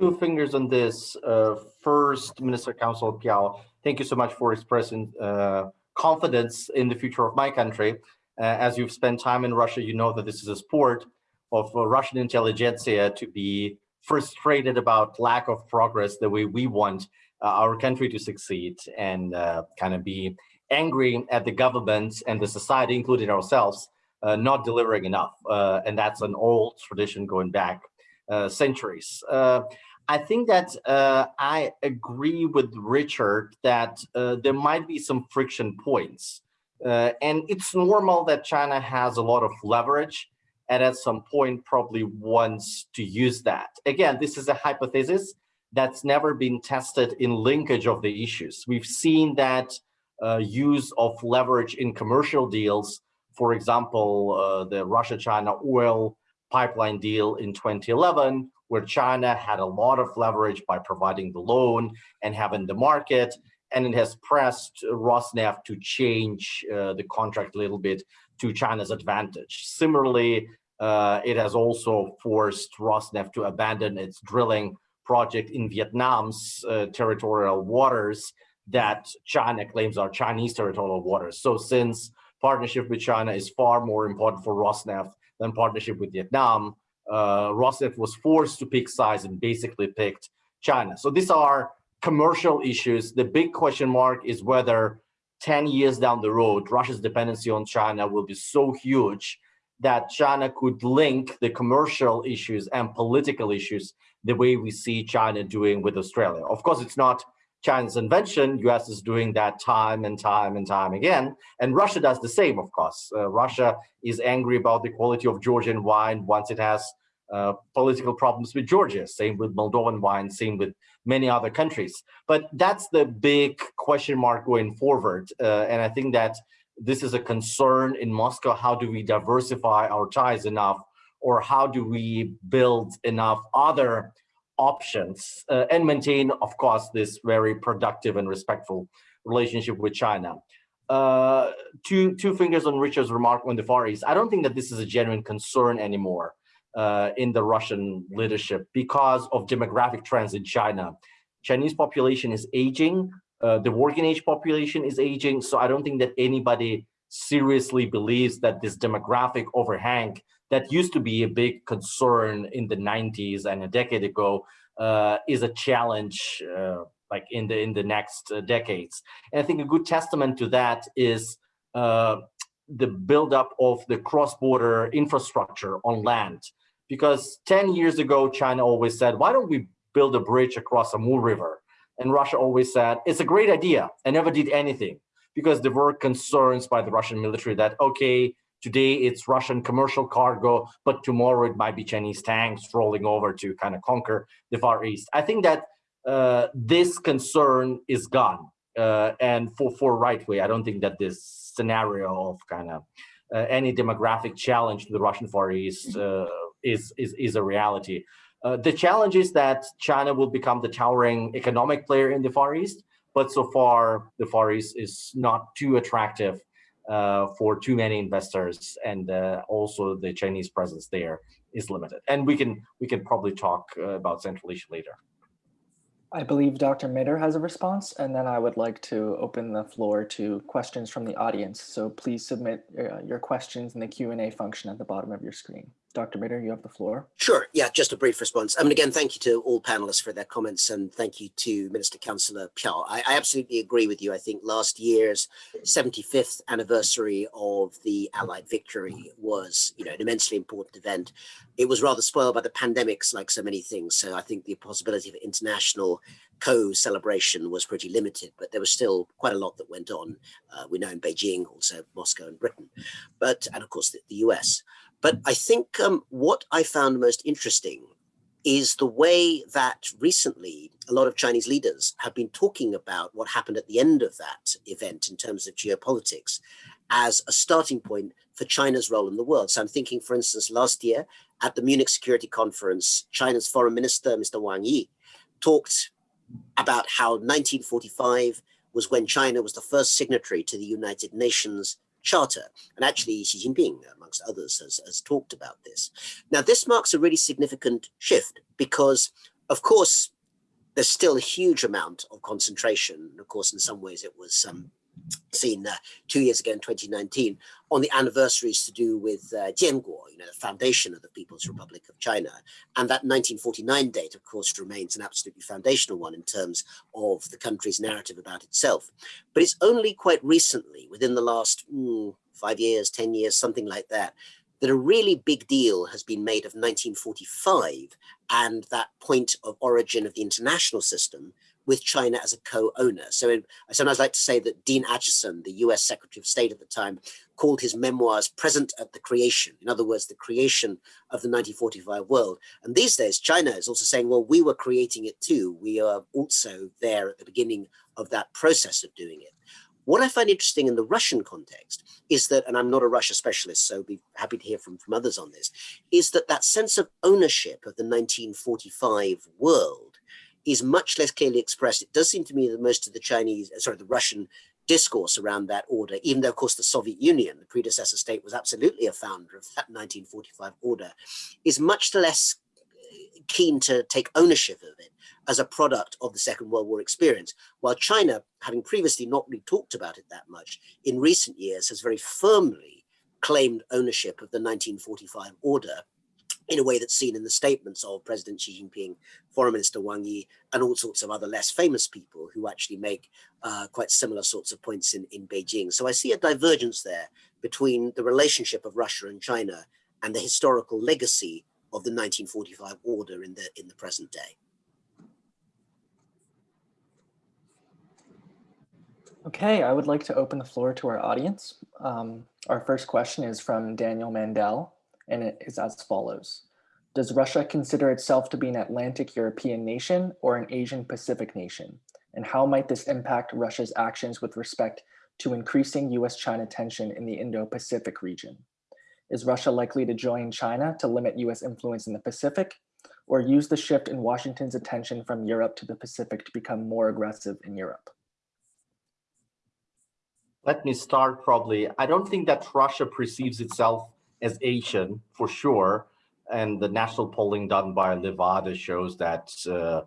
S3: Two fingers on this. Uh, first, Minister Council Piao, thank you so much for expressing uh, confidence in the future of my country. Uh, as you've spent time in Russia, you know that this is a sport of uh, Russian intelligentsia to be frustrated about lack of progress the way we want uh, our country to succeed and kind of be angry at the government and the society, including ourselves, uh, not delivering enough. Uh, and that's an old tradition going back uh, centuries. Uh, I think that uh, I agree with Richard that uh, there might be some friction points. and it's normal that China has a lot of leverage and at some point probably wants to use that. Again, this is a hypothesis that's never been tested in linkage of the issues. We've seen that uh, use of leverage in commercial deals. For example, uh, the Russia-China oil pipeline deal in 2011, where China had a lot of leverage by providing the loan and having the market, and it has pressed Rosneft to change uh, the contract a little bit to China's advantage. Similarly, uh, it has also forced Rosneft to abandon its drilling project in Vietnam's uh, territorial waters that China claims are Chinese territorial waters. So since partnership with China is far more important for Rosneft than partnership with Vietnam, uh, Rosneft was forced to pick sides and basically picked China. So these are commercial issues. The big question mark is whether 10 years down the road, Russia's dependency on China will be so huge that China could link the commercial issues and political issues the way we see China doing with Australia. Of course, it's not China's invention, US is doing that time and time and time again. And Russia does the same, of course. Uh, Russia is angry about the quality of Georgian wine once it has uh, political problems with Georgia, same with Moldovan wine, same with many other countries. But that's the big question mark going forward. Uh, and I think that this is a concern in Moscow. How do we diversify our ties enough? Or how do we build enough other options uh, and maintain, of course, this very productive and respectful relationship with China. Uh, two, two fingers on Richard's remark on the Far East. I don't think that this is a genuine concern anymore uh, in the Russian leadership because of demographic trends in China. Chinese population is aging, uh, the working age population is aging, so I don't think that anybody seriously believes that this demographic overhang that used to be a big concern in the 90s and a decade ago uh, is a challenge uh, like in the in the next uh, decades. And I think a good testament to that is uh, the buildup of the cross-border infrastructure on land. Because 10 years ago, China always said, why don't we build a bridge across the Amur River? And Russia always said, it's a great idea, and never did anything because there were concerns by the Russian military that, okay, Today it's Russian commercial cargo, but tomorrow it might be Chinese tanks rolling over to kind of conquer the Far East. I think that uh, this concern is gone. Uh, and for, for right way, I don't think that this scenario of kind of uh, any demographic challenge to the Russian Far East uh, is, is, is a reality. Uh, the challenge is that China will become the towering economic player in the Far East, but so far the Far East is not too attractive for too many investors and uh, also the Chinese presence there is limited. And we can we can probably talk uh, about Central Asia later.
S1: I believe Dr. Mitter has a response, and then I would like to open the floor to questions from the audience. So please submit uh, your questions in the Q&A function at the bottom of your screen. Dr. Mitter, you have the floor.
S5: Sure. Yeah, just a brief response. I mean, again, thank you to all panelists for their comments and thank you to Minister Councillor Piao. I, I, absolutely agree with you. I think last year's 75th anniversary of the Allied victory was, you know, an immensely important event. It was rather spoiled by the pandemics, like so many things. So I think the possibility of international co-celebration was pretty limited, but there was still quite a lot that went on. Uh, we know in Beijing, also Moscow and Britain, but, and of course the, the US. But I think um, what I found most interesting is the way that recently a lot of Chinese leaders have been talking about what happened at the end of that event in terms of geopolitics as a starting point for China's role in the world. So I'm thinking, for instance, last year at the Munich Security Conference, China's foreign minister, Mr. Wang Yi, talked about how 1945 was when China was the first signatory to the United Nations Charter. And actually, Xi Jinping, amongst others, has, has talked about this. Now, this marks a really significant shift because, of course, there's still a huge amount of concentration. Of course, in some ways, it was um, seen uh, two years ago in 2019 on the anniversaries to do with uh, Jianguo, you know, the foundation of the People's Republic of China. And that 1949 date, of course, remains an absolutely foundational one in terms of the country's narrative about itself. But it's only quite recently, within the last mm, five years, 10 years, something like that, that a really big deal has been made of 1945 and that point of origin of the international system with China as a co-owner. So I sometimes like to say that Dean Acheson, the US Secretary of State at the time, called his memoirs present at the creation. In other words, the creation of the 1945 world. And these days, China is also saying, well, we were creating it too. We are also there at the beginning of that process of doing it. What I find interesting in the Russian context is that, and I'm not a Russia specialist, so be happy to hear from, from others on this, is that that sense of ownership of the 1945 world is much less clearly expressed. It does seem to me that most of the Chinese, uh, sorry, the Russian discourse around that order, even though, of course, the Soviet Union, the predecessor state, was absolutely a founder of that 1945 order, is much less uh, keen to take ownership of it as a product of the Second World War experience, while China, having previously not really talked about it that much, in recent years has very firmly claimed ownership of the 1945 order in a way that's seen in the statements of President Xi Jinping, Foreign Minister Wang Yi, and all sorts of other less famous people who actually make uh, quite similar sorts of points in, in Beijing. So I see a divergence there between the relationship of Russia and China and the historical legacy of the 1945 order in the, in the present day.
S1: Okay, I would like to open the floor to our audience. Um, our first question is from Daniel Mandel and it is as follows. Does Russia consider itself to be an Atlantic European nation or an Asian Pacific nation? And how might this impact Russia's actions with respect to increasing US-China tension in the Indo-Pacific region? Is Russia likely to join China to limit US influence in the Pacific or use the shift in Washington's attention from Europe to the Pacific to become more aggressive in Europe?
S3: Let me start probably. I don't think that Russia perceives itself as Asian for sure. And the national polling done by Levada shows that uh,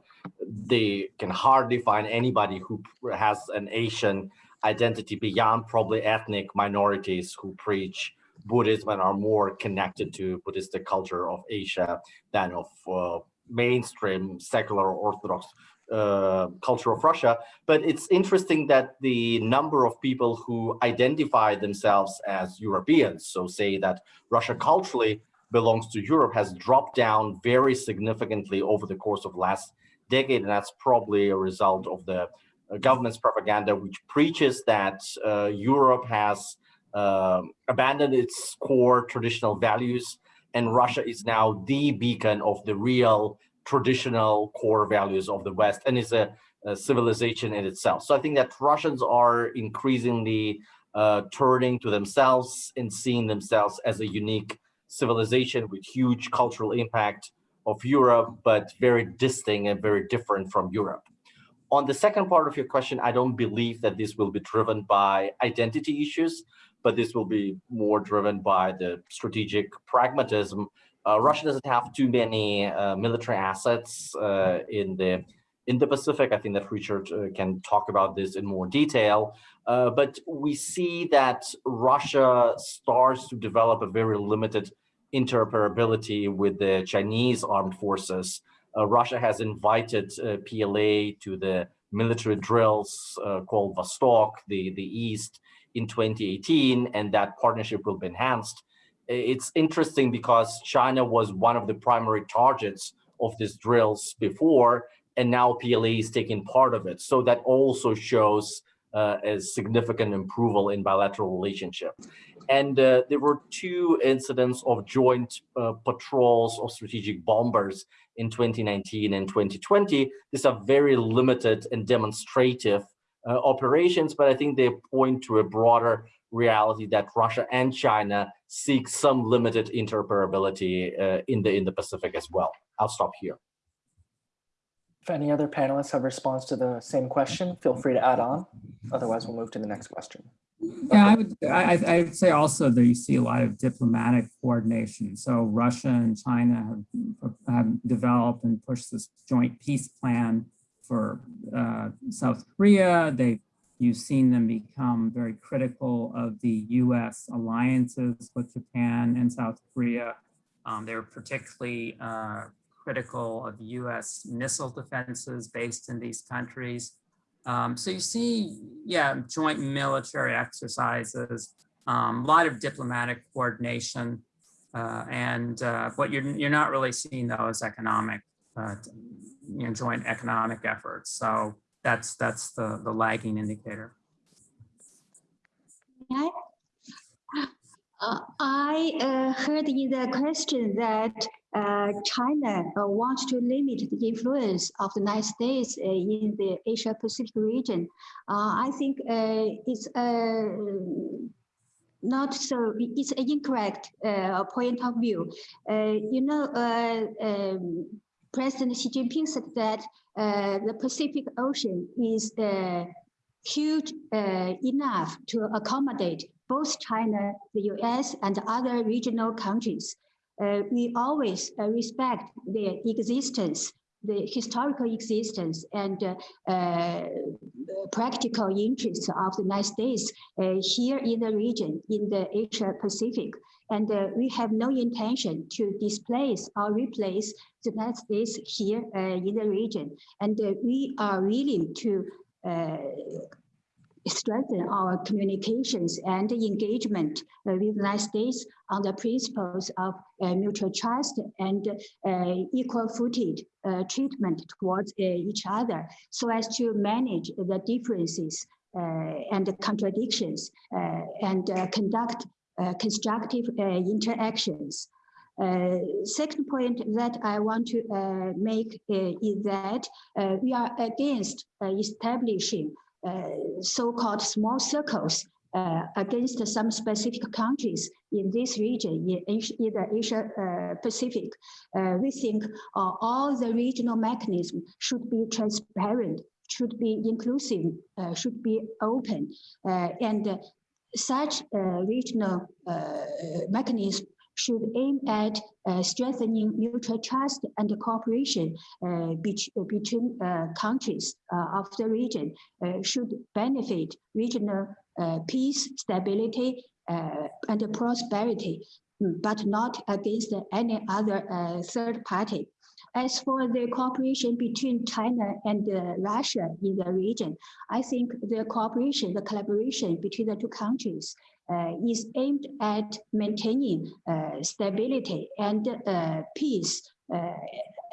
S3: they can hardly find anybody who has an Asian identity beyond probably ethnic minorities who preach Buddhism and are more connected to Buddhistic culture of Asia than of uh, mainstream secular Orthodox uh, culture of Russia. But it's interesting that the number of people who identify themselves as Europeans, so say that Russia culturally belongs to Europe, has dropped down very significantly over the course of last decade. And that's probably a result of the uh, government's propaganda, which preaches that uh, Europe has uh, abandoned its core traditional values and Russia is now the beacon of the real traditional core values of the West and is a, a civilization in itself. So I think that Russians are increasingly uh, turning to themselves and seeing themselves as a unique civilization with huge cultural impact of Europe, but very distinct and very different from Europe. On the second part of your question, I don't believe that this will be driven by identity issues, but this will be more driven by the strategic pragmatism. Uh, Russia doesn't have too many uh, military assets uh, in the in the Pacific. I think that Richard uh, can talk about this in more detail. Uh, but we see that Russia starts to develop a very limited interoperability with the Chinese armed forces. Uh, Russia has invited PLA to the military drills called Vostok, the, the East, in 2018, and that partnership will be enhanced. It's interesting because China was one of the primary targets of these drills before, and now PLA is taking part of it. So that also shows uh, a significant improvement in bilateral relationship. And uh, there were two incidents of joint uh, patrols of strategic bombers in 2019 and 2020. These are very limited and demonstrative uh, operations, but I think they point to a broader reality that Russia and China seek some limited interoperability uh, in the in the Pacific as well. I'll stop here.
S1: If any other panelists have response to the same question, feel free to add on. Otherwise, we'll move to the next question.
S4: Yeah, I would I, I would say also that you see a lot of diplomatic coordination. So Russia and China have, have developed and pushed this joint peace plan for uh, South Korea. They you've seen them become very critical of the U.S. alliances with Japan and South Korea. Um, they're particularly uh, critical of U.S. missile defenses based in these countries. Um, so you see, yeah, joint military exercises, um, a lot of diplomatic coordination, uh, and uh, what you're you're not really seeing though is economic, uh, you know, joint economic efforts. So that's that's the the lagging indicator.
S2: Uh, I uh, heard in the question that uh, China uh, wants to limit the influence of the United States uh, in the Asia Pacific region. Uh, I think it's not so, it's an incorrect point of view. you know, um, President Xi Jinping said that the Pacific Ocean is huge enough to accommodate both China, the US, and other regional countries. Uh, we always uh, respect their existence, the historical existence and uh, uh practical interests of the United States uh, here in the region, in the Asia Pacific. And uh, we have no intention to displace or replace the United States here in the region. And we are willing to strengthen our communications and engagement uh, with the United States on the principles of uh, mutual trust and uh, equal footed uh, treatment towards uh, each other so as to manage the differences uh, and contradictions and conduct constructive interactions. Uh, second point that I want to uh, make uh, is that we are against establishing uh, so-called small circles uh, against some specific countries in this region, in, Asia, in the Asia uh, Pacific. Uh, we think uh, all the regional mechanisms should be transparent, should be inclusive, uh, should be open, and such regional mechanism should aim at uh, strengthening mutual trust and cooperation uh, be between uh, countries uh, of the region, uh, should benefit regional uh, peace, stability, and prosperity, but not against any other third party. As for the cooperation between China and uh, Russia in the region, I think the cooperation, the collaboration between the two countries uh, is aimed at maintaining uh, stability and uh, peace uh,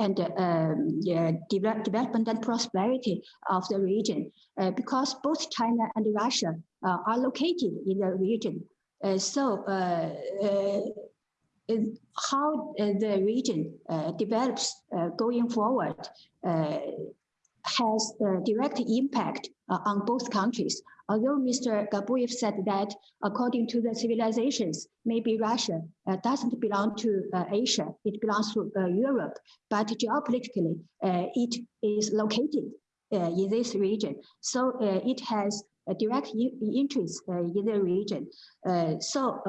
S2: and um, yeah, de development and prosperity of the region uh, because both China and Russia are located in the region. so how uh, the region uh, develops uh, going forward uh, has a direct impact uh, on both countries. Although Mr. Gabuev said that according to the civilizations, maybe Russia uh, doesn't belong to Asia, it belongs to Europe, but geopolitically, it is located in this region. So it has direct interest in the region. So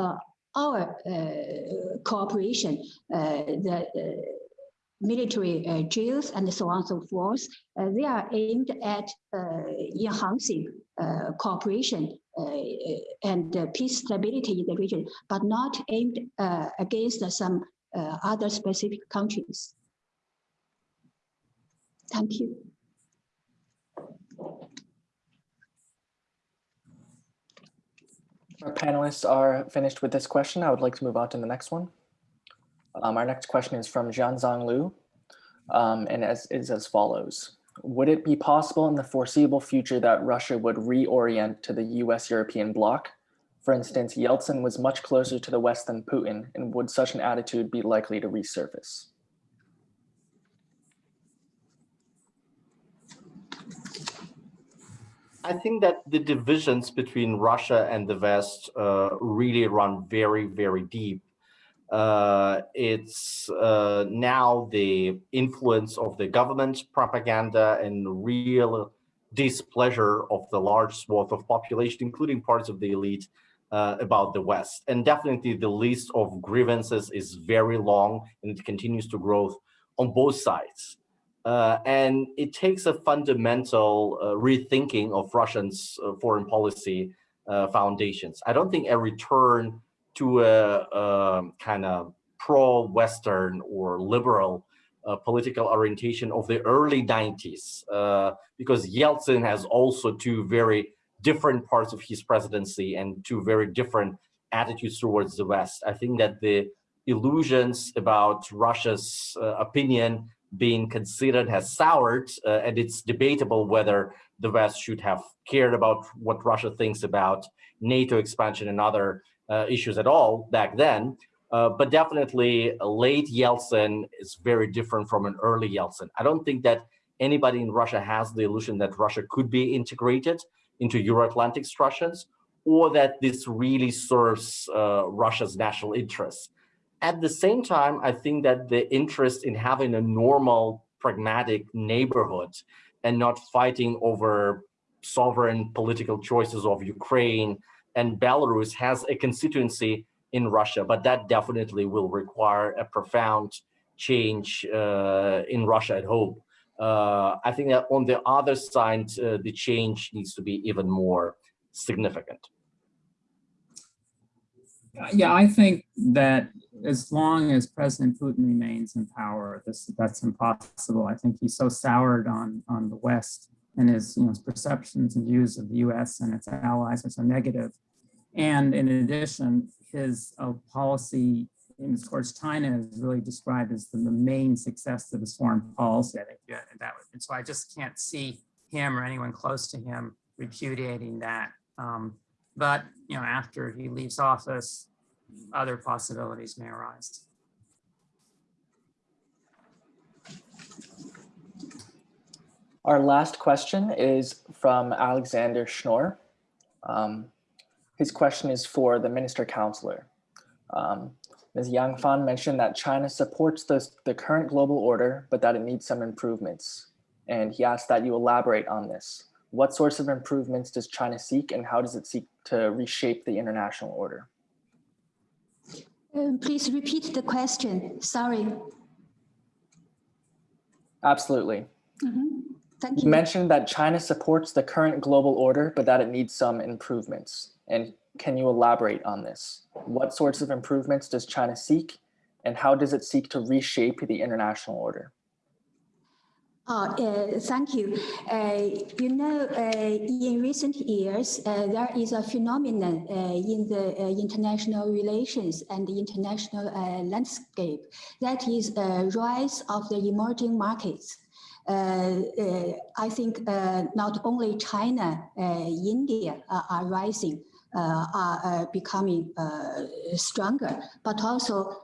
S2: our uh, cooperation, uh, the uh, military uh, drills and so on and so forth, uh, they are aimed at uh, enhancing cooperation and peace stability in the region, but not aimed against some other specific countries. Thank you.
S1: Our panelists are finished with this question. I would like to move on to the next one. Um, our next question is from Jianzhang Liu, um, and as, is as follows. Would it be possible in the foreseeable future that Russia would reorient to the US-European bloc? For instance, Yeltsin was much closer to the West than Putin, and would such an attitude be likely to resurface?
S3: I think that the divisions between Russia and the West uh, really run very, very deep. Uh, it's uh, now the influence of the government propaganda and real displeasure of the large swath of population, including parts of the elite, uh, about the West. And definitely the list of grievances is very long and it continues to grow on both sides. Uh, and it takes a fundamental uh, rethinking of Russians' uh, foreign policy uh, foundations. I don't think a return to a, a kind of pro-Western or liberal uh, political orientation of the early 90s, uh, because Yeltsin has also two very different parts of his presidency and two very different attitudes towards the West. I think that the illusions about Russia's opinion being considered has soured, uh, and it's debatable whether the West should have cared about what Russia thinks about NATO expansion and other uh, issues at all back then. Uh, but definitely, late Yeltsin is very different from an early Yeltsin. I don't think that anybody in Russia has the illusion that Russia could be integrated into Euro-Atlantic structures, or that this really serves uh, Russia's national interests. At the same time, I think that the interest in having a normal, pragmatic neighborhood and not fighting over sovereign political choices of Ukraine and Belarus has a constituency in Russia, but that definitely will require a profound change uh, in Russia at home. Uh, I think that on the other side, uh, the change needs to be even more significant.
S4: Yeah, I think that as long as President Putin remains in power, this that's impossible. I think he's so soured on on the West and his you know his perceptions and views of the U.S. and its allies are so negative. And in addition, his uh, policy in, towards China is really described as the, the, main success of his foreign policy. I think yeah, that and so I just can't see him or anyone close to him repudiating that. Um, but you know, after he leaves office, other possibilities may arise.
S1: Our last question is from Alexander Schnorr. Um, his question is for the Minister Counselor. Um, Ms. Yang Fan mentioned that China supports the, the current global order, but that it needs some improvements. And he asked that you elaborate on this. What sorts of improvements does China seek and how does it seek to reshape the international order?
S2: Um, please repeat the question. Sorry.
S1: Absolutely.
S2: Mm -hmm. Thank you.
S1: You mentioned that China supports the current global order, but that it needs some improvements. And can you elaborate on this? What sorts of improvements does China seek and how does it seek to reshape the international order?
S2: Oh, uh, thank you. Uh, you know, uh, in recent years, uh, there is a phenomenon uh, in the uh, international relations and the international landscape that is a rise of the emerging markets. I think not only China, India are rising, are becoming stronger, but also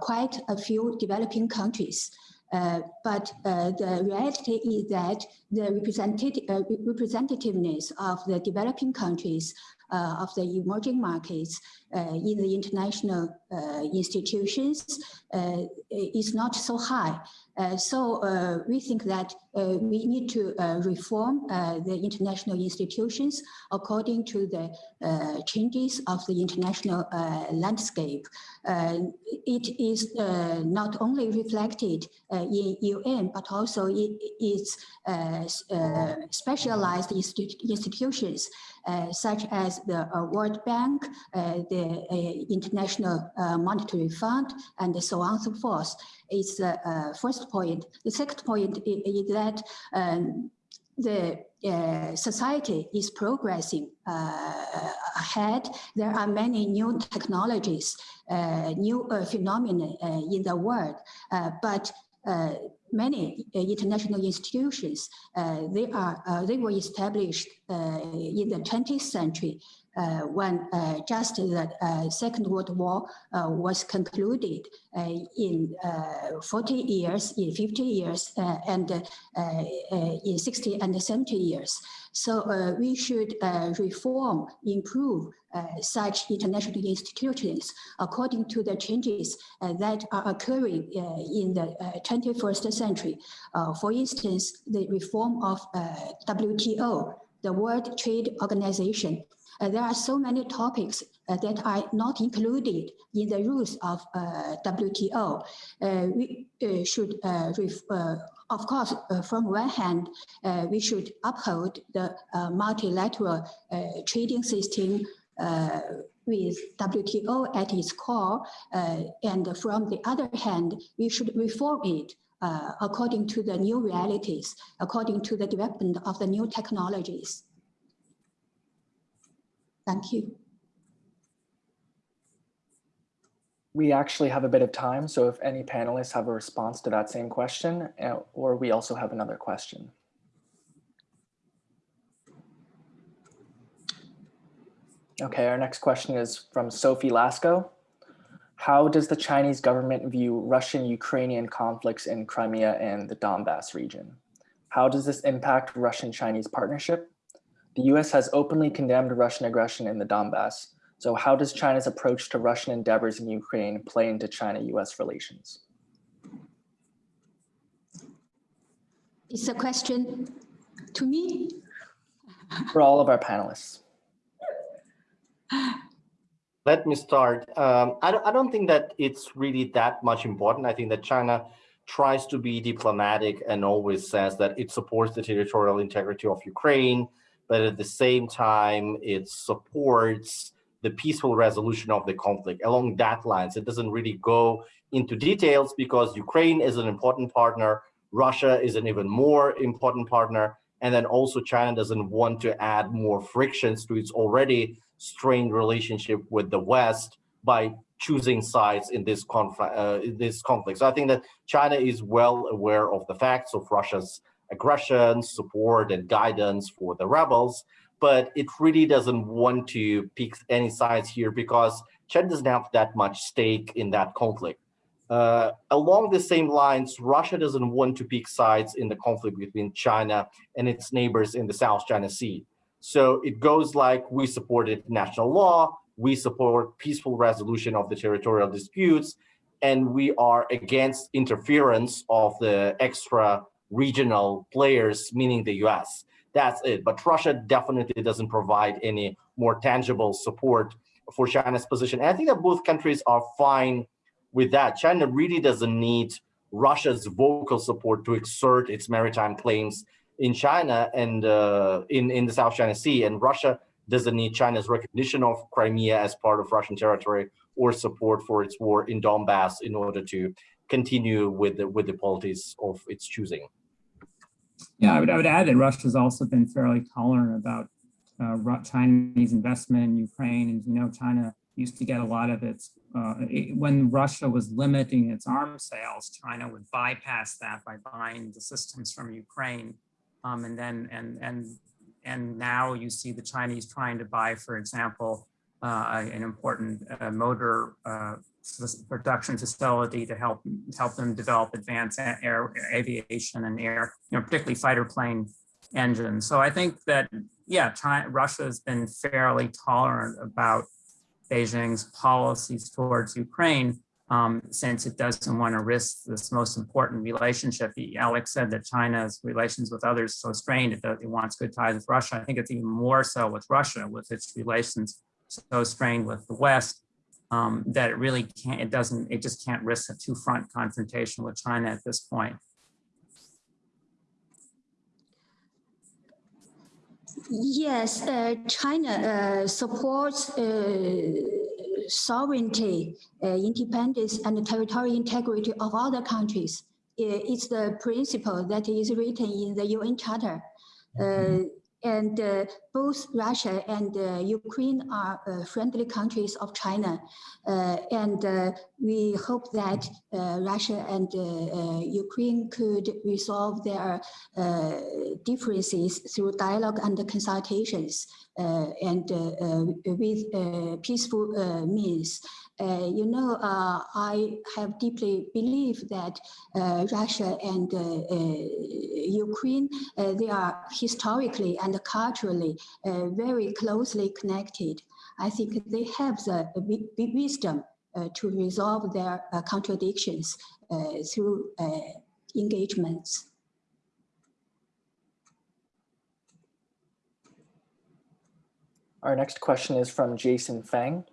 S2: quite a few developing countries. Uh, but uh, the reality is that the representative, uh, representativeness of the developing countries uh, of the emerging markets uh, in the international uh, institutions is not so high. Uh, so uh, we think that uh, we need to reform the international institutions according to the changes of the international landscape. It is not only reflected in UN, but also in its specialized institu- institutions, uh, such as the uh, World Bank, uh, the International Monetary Fund, and so on and so forth. It's the uh, first point. The second point is that um, the uh, society is progressing uh, ahead. There are many new technologies, uh, new uh, phenomena uh, in the world, but many international institutions, they are they were established in the 20th century when uh, just the uh, Second World War uh, was concluded uh, in uh, 40 years, in 50 years, uh, and uh, uh, in 60 and 70 years. So uh, we should uh, reform, improve uh, such international institutions according to the changes uh, that are occurring uh, in the uh, 21st century. Uh, for instance, the reform of uh, WTO, the World Trade Organization. Uh, there are so many topics uh, that are not included in the rules of uh, WTO. Uh, we uh, should, uh, of course, from one hand, we should uphold the multilateral trading system with WTO at its core. and from the other hand, we should reform it uh, according to the new realities, according to the development of the new technologies. Thank you.
S1: We actually have a bit of time, so if any panelists have a response to that same question, uh, or we also have another question. Okay, our next question is from Sophie Lasco. How does the Chinese government view Russian-Ukrainian conflicts in Crimea and the Donbass region? How does this impact Russian-Chinese partnership? The US has openly condemned Russian aggression in the Donbass, so how does China's approach to Russian endeavors in Ukraine play into China-US relations?
S2: It's a question to me.
S1: For all of our panelists.
S3: Let me start. Um, I, don't, I don't think that it's really that much important. I think that China tries to be diplomatic and always says that it supports the territorial integrity of Ukraine, but at the same time, it supports the peaceful resolution of the conflict. Along that lines, it doesn't really go into details because Ukraine is an important partner, Russia is an even more important partner, and then also China doesn't want to add more frictions to its already strained relationship with the West by choosing sides in this conflict. Uh, this conflict. So I think that China is well aware of the facts of Russia's aggression, support, and guidance for the rebels, but it really doesn't want to pick any sides here because China doesn't have that much stake in that conflict. Uh, along the same lines, Russia doesn't want to pick sides in the conflict between China and its neighbors in the South China Sea. So it goes like we support international law, we support peaceful resolution of the territorial disputes, and we are against interference of the extra regional players, meaning the US. That's it. But Russia definitely doesn't provide any more tangible support for China's position. And I think that both countries are fine with that. China really doesn't need Russia's vocal support to exert its maritime claims in China and uh, in, in the South China Sea. And Russia doesn't need China's recognition of Crimea as part of Russian territory or support for its war in Donbass in order to continue with the, with the policies of its choosing.
S4: Yeah, I would, I would add that Russia's also been fairly tolerant about uh, Chinese investment in Ukraine. And you know, China used to get a lot of its, uh, it- when Russia was limiting its arms sales, China would bypass that by buying the systems from Ukraine. Um, and then, and, and, and now you see the Chinese trying to buy, for example, uh, an important uh, motor uh, production facility to help help them develop advanced air aviation and air, you know, particularly fighter plane engines. So I think that yeah, China, Russia has been fairly tolerant about Beijing's policies towards Ukraine um, since it doesn't want to risk this most important relationship. Alex said that China's relations with others so strained, it, it wants good ties with Russia. I think it's even more so with Russia, with its relations so strained with the West, um, that it really can't, it doesn't, it just can't risk a two-front confrontation with China at this point.
S2: Yes, uh, China uh, supports uh, sovereignty, uh, independence, and territorial integrity of other countries. It's the principle that is written in the UN Charter. Uh, and uh, both Russia and uh, Ukraine are uh, friendly countries of China. Uh, and uh, we hope that uh, Russia and Ukraine could resolve their differences through dialogue and consultations and with peaceful means. Uh, you know, uh, I have deeply believed that uh, Russia and uh, uh, Ukraine, they are historically and culturally very closely connected. I think they have the wi- wi- wisdom to resolve their contradictions through engagements.
S1: Our next question is from Jason Fang.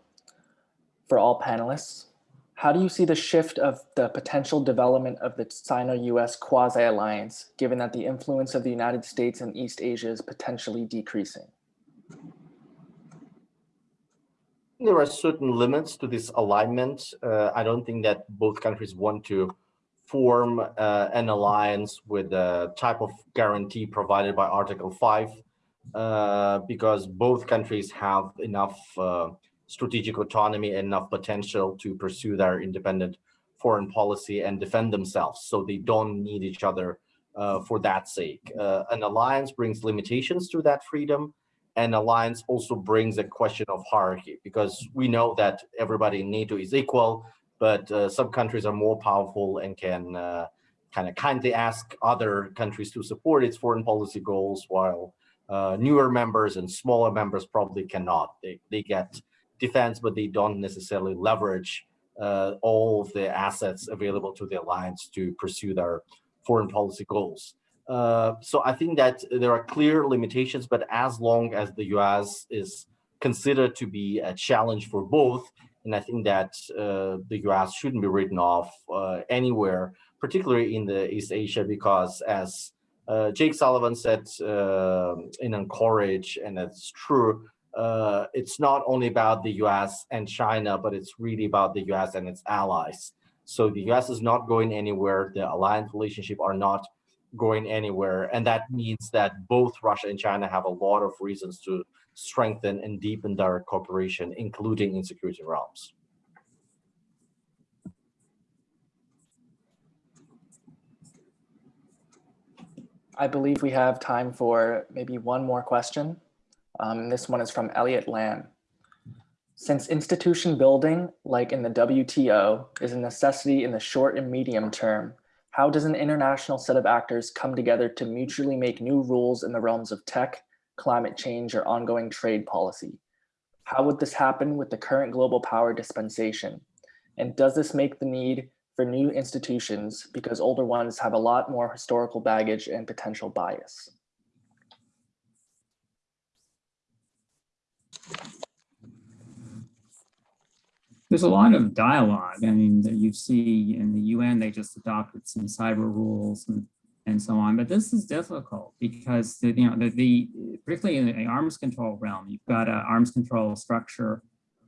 S1: For all panelists, how do you see the shift of the potential development of the Sino-US quasi-alliance, given that the influence of the United States in East Asia is potentially decreasing?
S3: There are certain limits to this alignment. Uh, I don't think that both countries want to form uh, an alliance with the type of guarantee provided by Article 5, uh, because both countries have enough uh, strategic autonomy and enough potential to pursue their independent foreign policy and defend themselves. So they don't need each other uh, for that sake. Uh, an alliance brings limitations to that freedom And alliance also brings a question of hierarchy because we know that everybody in NATO is equal, but uh, some countries are more powerful and can uh, kind of kindly ask other countries to support its foreign policy goals, while uh, newer members and smaller members probably cannot. They, they get defense, but they don't necessarily leverage uh, all of the assets available to the alliance to pursue their foreign policy goals. Uh, so I think that there are clear limitations, but as long as the US is considered to be a challenge for both, and I think that uh, the US shouldn't be written off uh, anywhere, particularly in the East Asia, because as uh, Jake Sullivan said uh, in Anchorage, and it's true, uh, it's not only about the US and China, but it's really about the US and its allies. So the US is not going anywhere. The alliance relationship are not going anywhere. And that means that both Russia and China have a lot of reasons to strengthen and deepen their cooperation, including in security realms.
S1: I believe we have time for maybe one more question. Um, this one is from Elliot Lamb. Since institution building, like in the WTO, is a necessity in the short and medium term, how does an international set of actors come together to mutually make new rules in the realms of tech, climate change, or ongoing trade policy? How would this happen with the current global power dispensation? And does this make the need for new institutions because older ones have a lot more historical baggage and potential bias?
S4: There's a lot of dialogue. I mean, that you see in the UN, they just adopted some cyber rules and, and so on. But this is difficult because the, you know the, the particularly in the arms control realm, you've got an arms control structure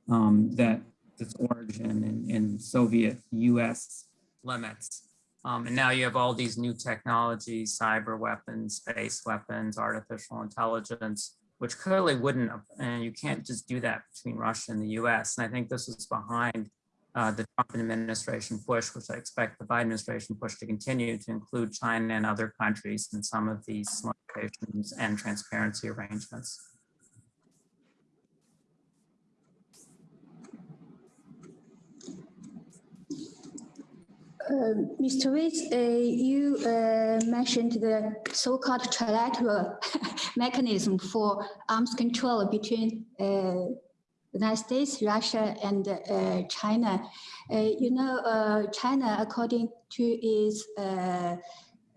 S4: um, that its origin in, in Soviet US limits. Um, and now you have all these new technologies, cyber weapons, space weapons, artificial intelligence, which clearly wouldn't, and you can't just do that between Russia and the US. And I think this is behind uh, the Trump administration push, which I expect the Biden administration push to continue to include China and other countries in some of these limitations and transparency arrangements.
S2: Mr. Ritz, uh, you uh, mentioned the so-called trilateral mechanism for arms control between uh, the United States, Russia, and uh, China. Uh, you know, uh, China, according to its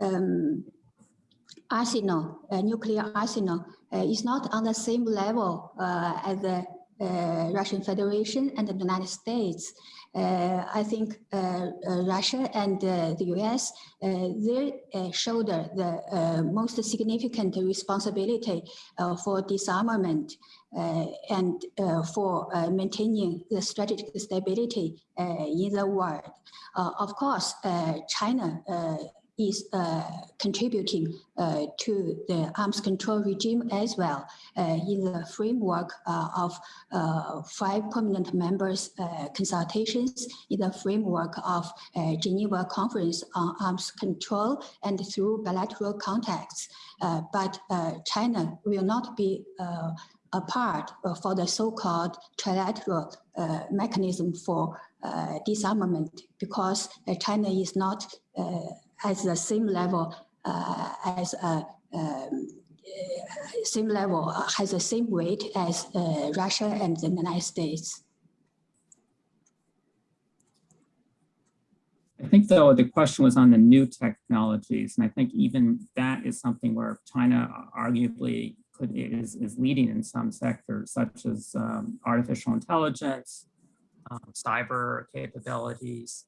S2: um, arsenal, nuclear arsenal, is not on the same level as the Russian Federation and the United States. Uh, I think uh, uh, Russia and uh, the US, uh, they uh, shoulder the most significant responsibility for disarmament and for maintaining the strategic stability in the world. Of course, China is uh, contributing uh, to the arms control regime as well uh, in the framework of five permanent members consultations in the framework of Geneva Conference on Arms Control and through bilateral contacts. But China will not be a part for the so-called trilateral uh, mechanism for uh, disarmament because uh, China is not at the same level uh, as a um, uh, same level uh, has the same weight as uh, Russia and the United States.
S4: I think though the question was on the new technologies, and I think even that is something where China arguably could is is leading in some sectors, such as um, artificial intelligence, um, cyber capabilities.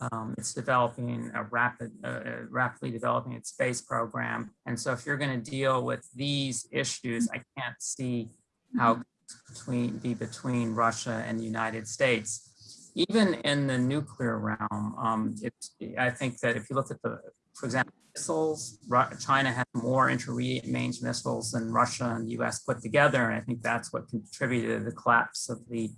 S4: Um, it's developing a rapid, uh, rapidly developing its space program, and so if you're going to deal with these issues, I can't see how between be between Russia and the United States even in the nuclear realm, um, it, I think that if you look at the, for example, missiles, China has more intermediate range missiles than Russia and the US put together. And I think that's what contributed to the collapse of the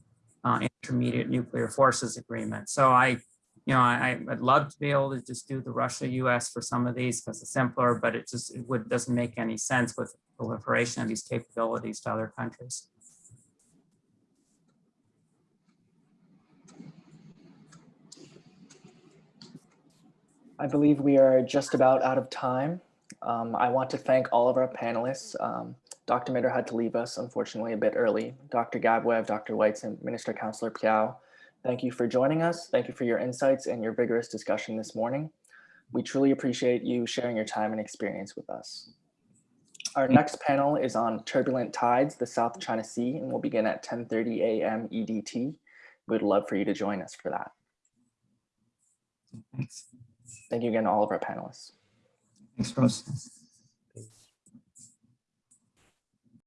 S4: uh, intermediate nuclear forces agreement. So I, you know, I, I'd love to be able to just do the Russia US for some of these because it's simpler, but it just, it would, doesn't make any sense with proliferation of these capabilities to other countries.
S1: I believe we are just about out of time. Um, I want to thank all of our panelists. Um, Dr. Mitter had to leave us, unfortunately, a bit early. Dr. Gabuev, Dr. Weitz, and Minister Counselor Piao, thank you for joining us. Thank you for your insights and your vigorous discussion this morning. We truly appreciate you sharing your time and experience with us. Our next panel is on turbulent tides, the South China Sea, and will begin at 10:30 a.m. EDT. We'd love for you to join us for that.
S4: Thanks.
S1: Thank you again to all of our panelists.
S4: Thanks, Rose.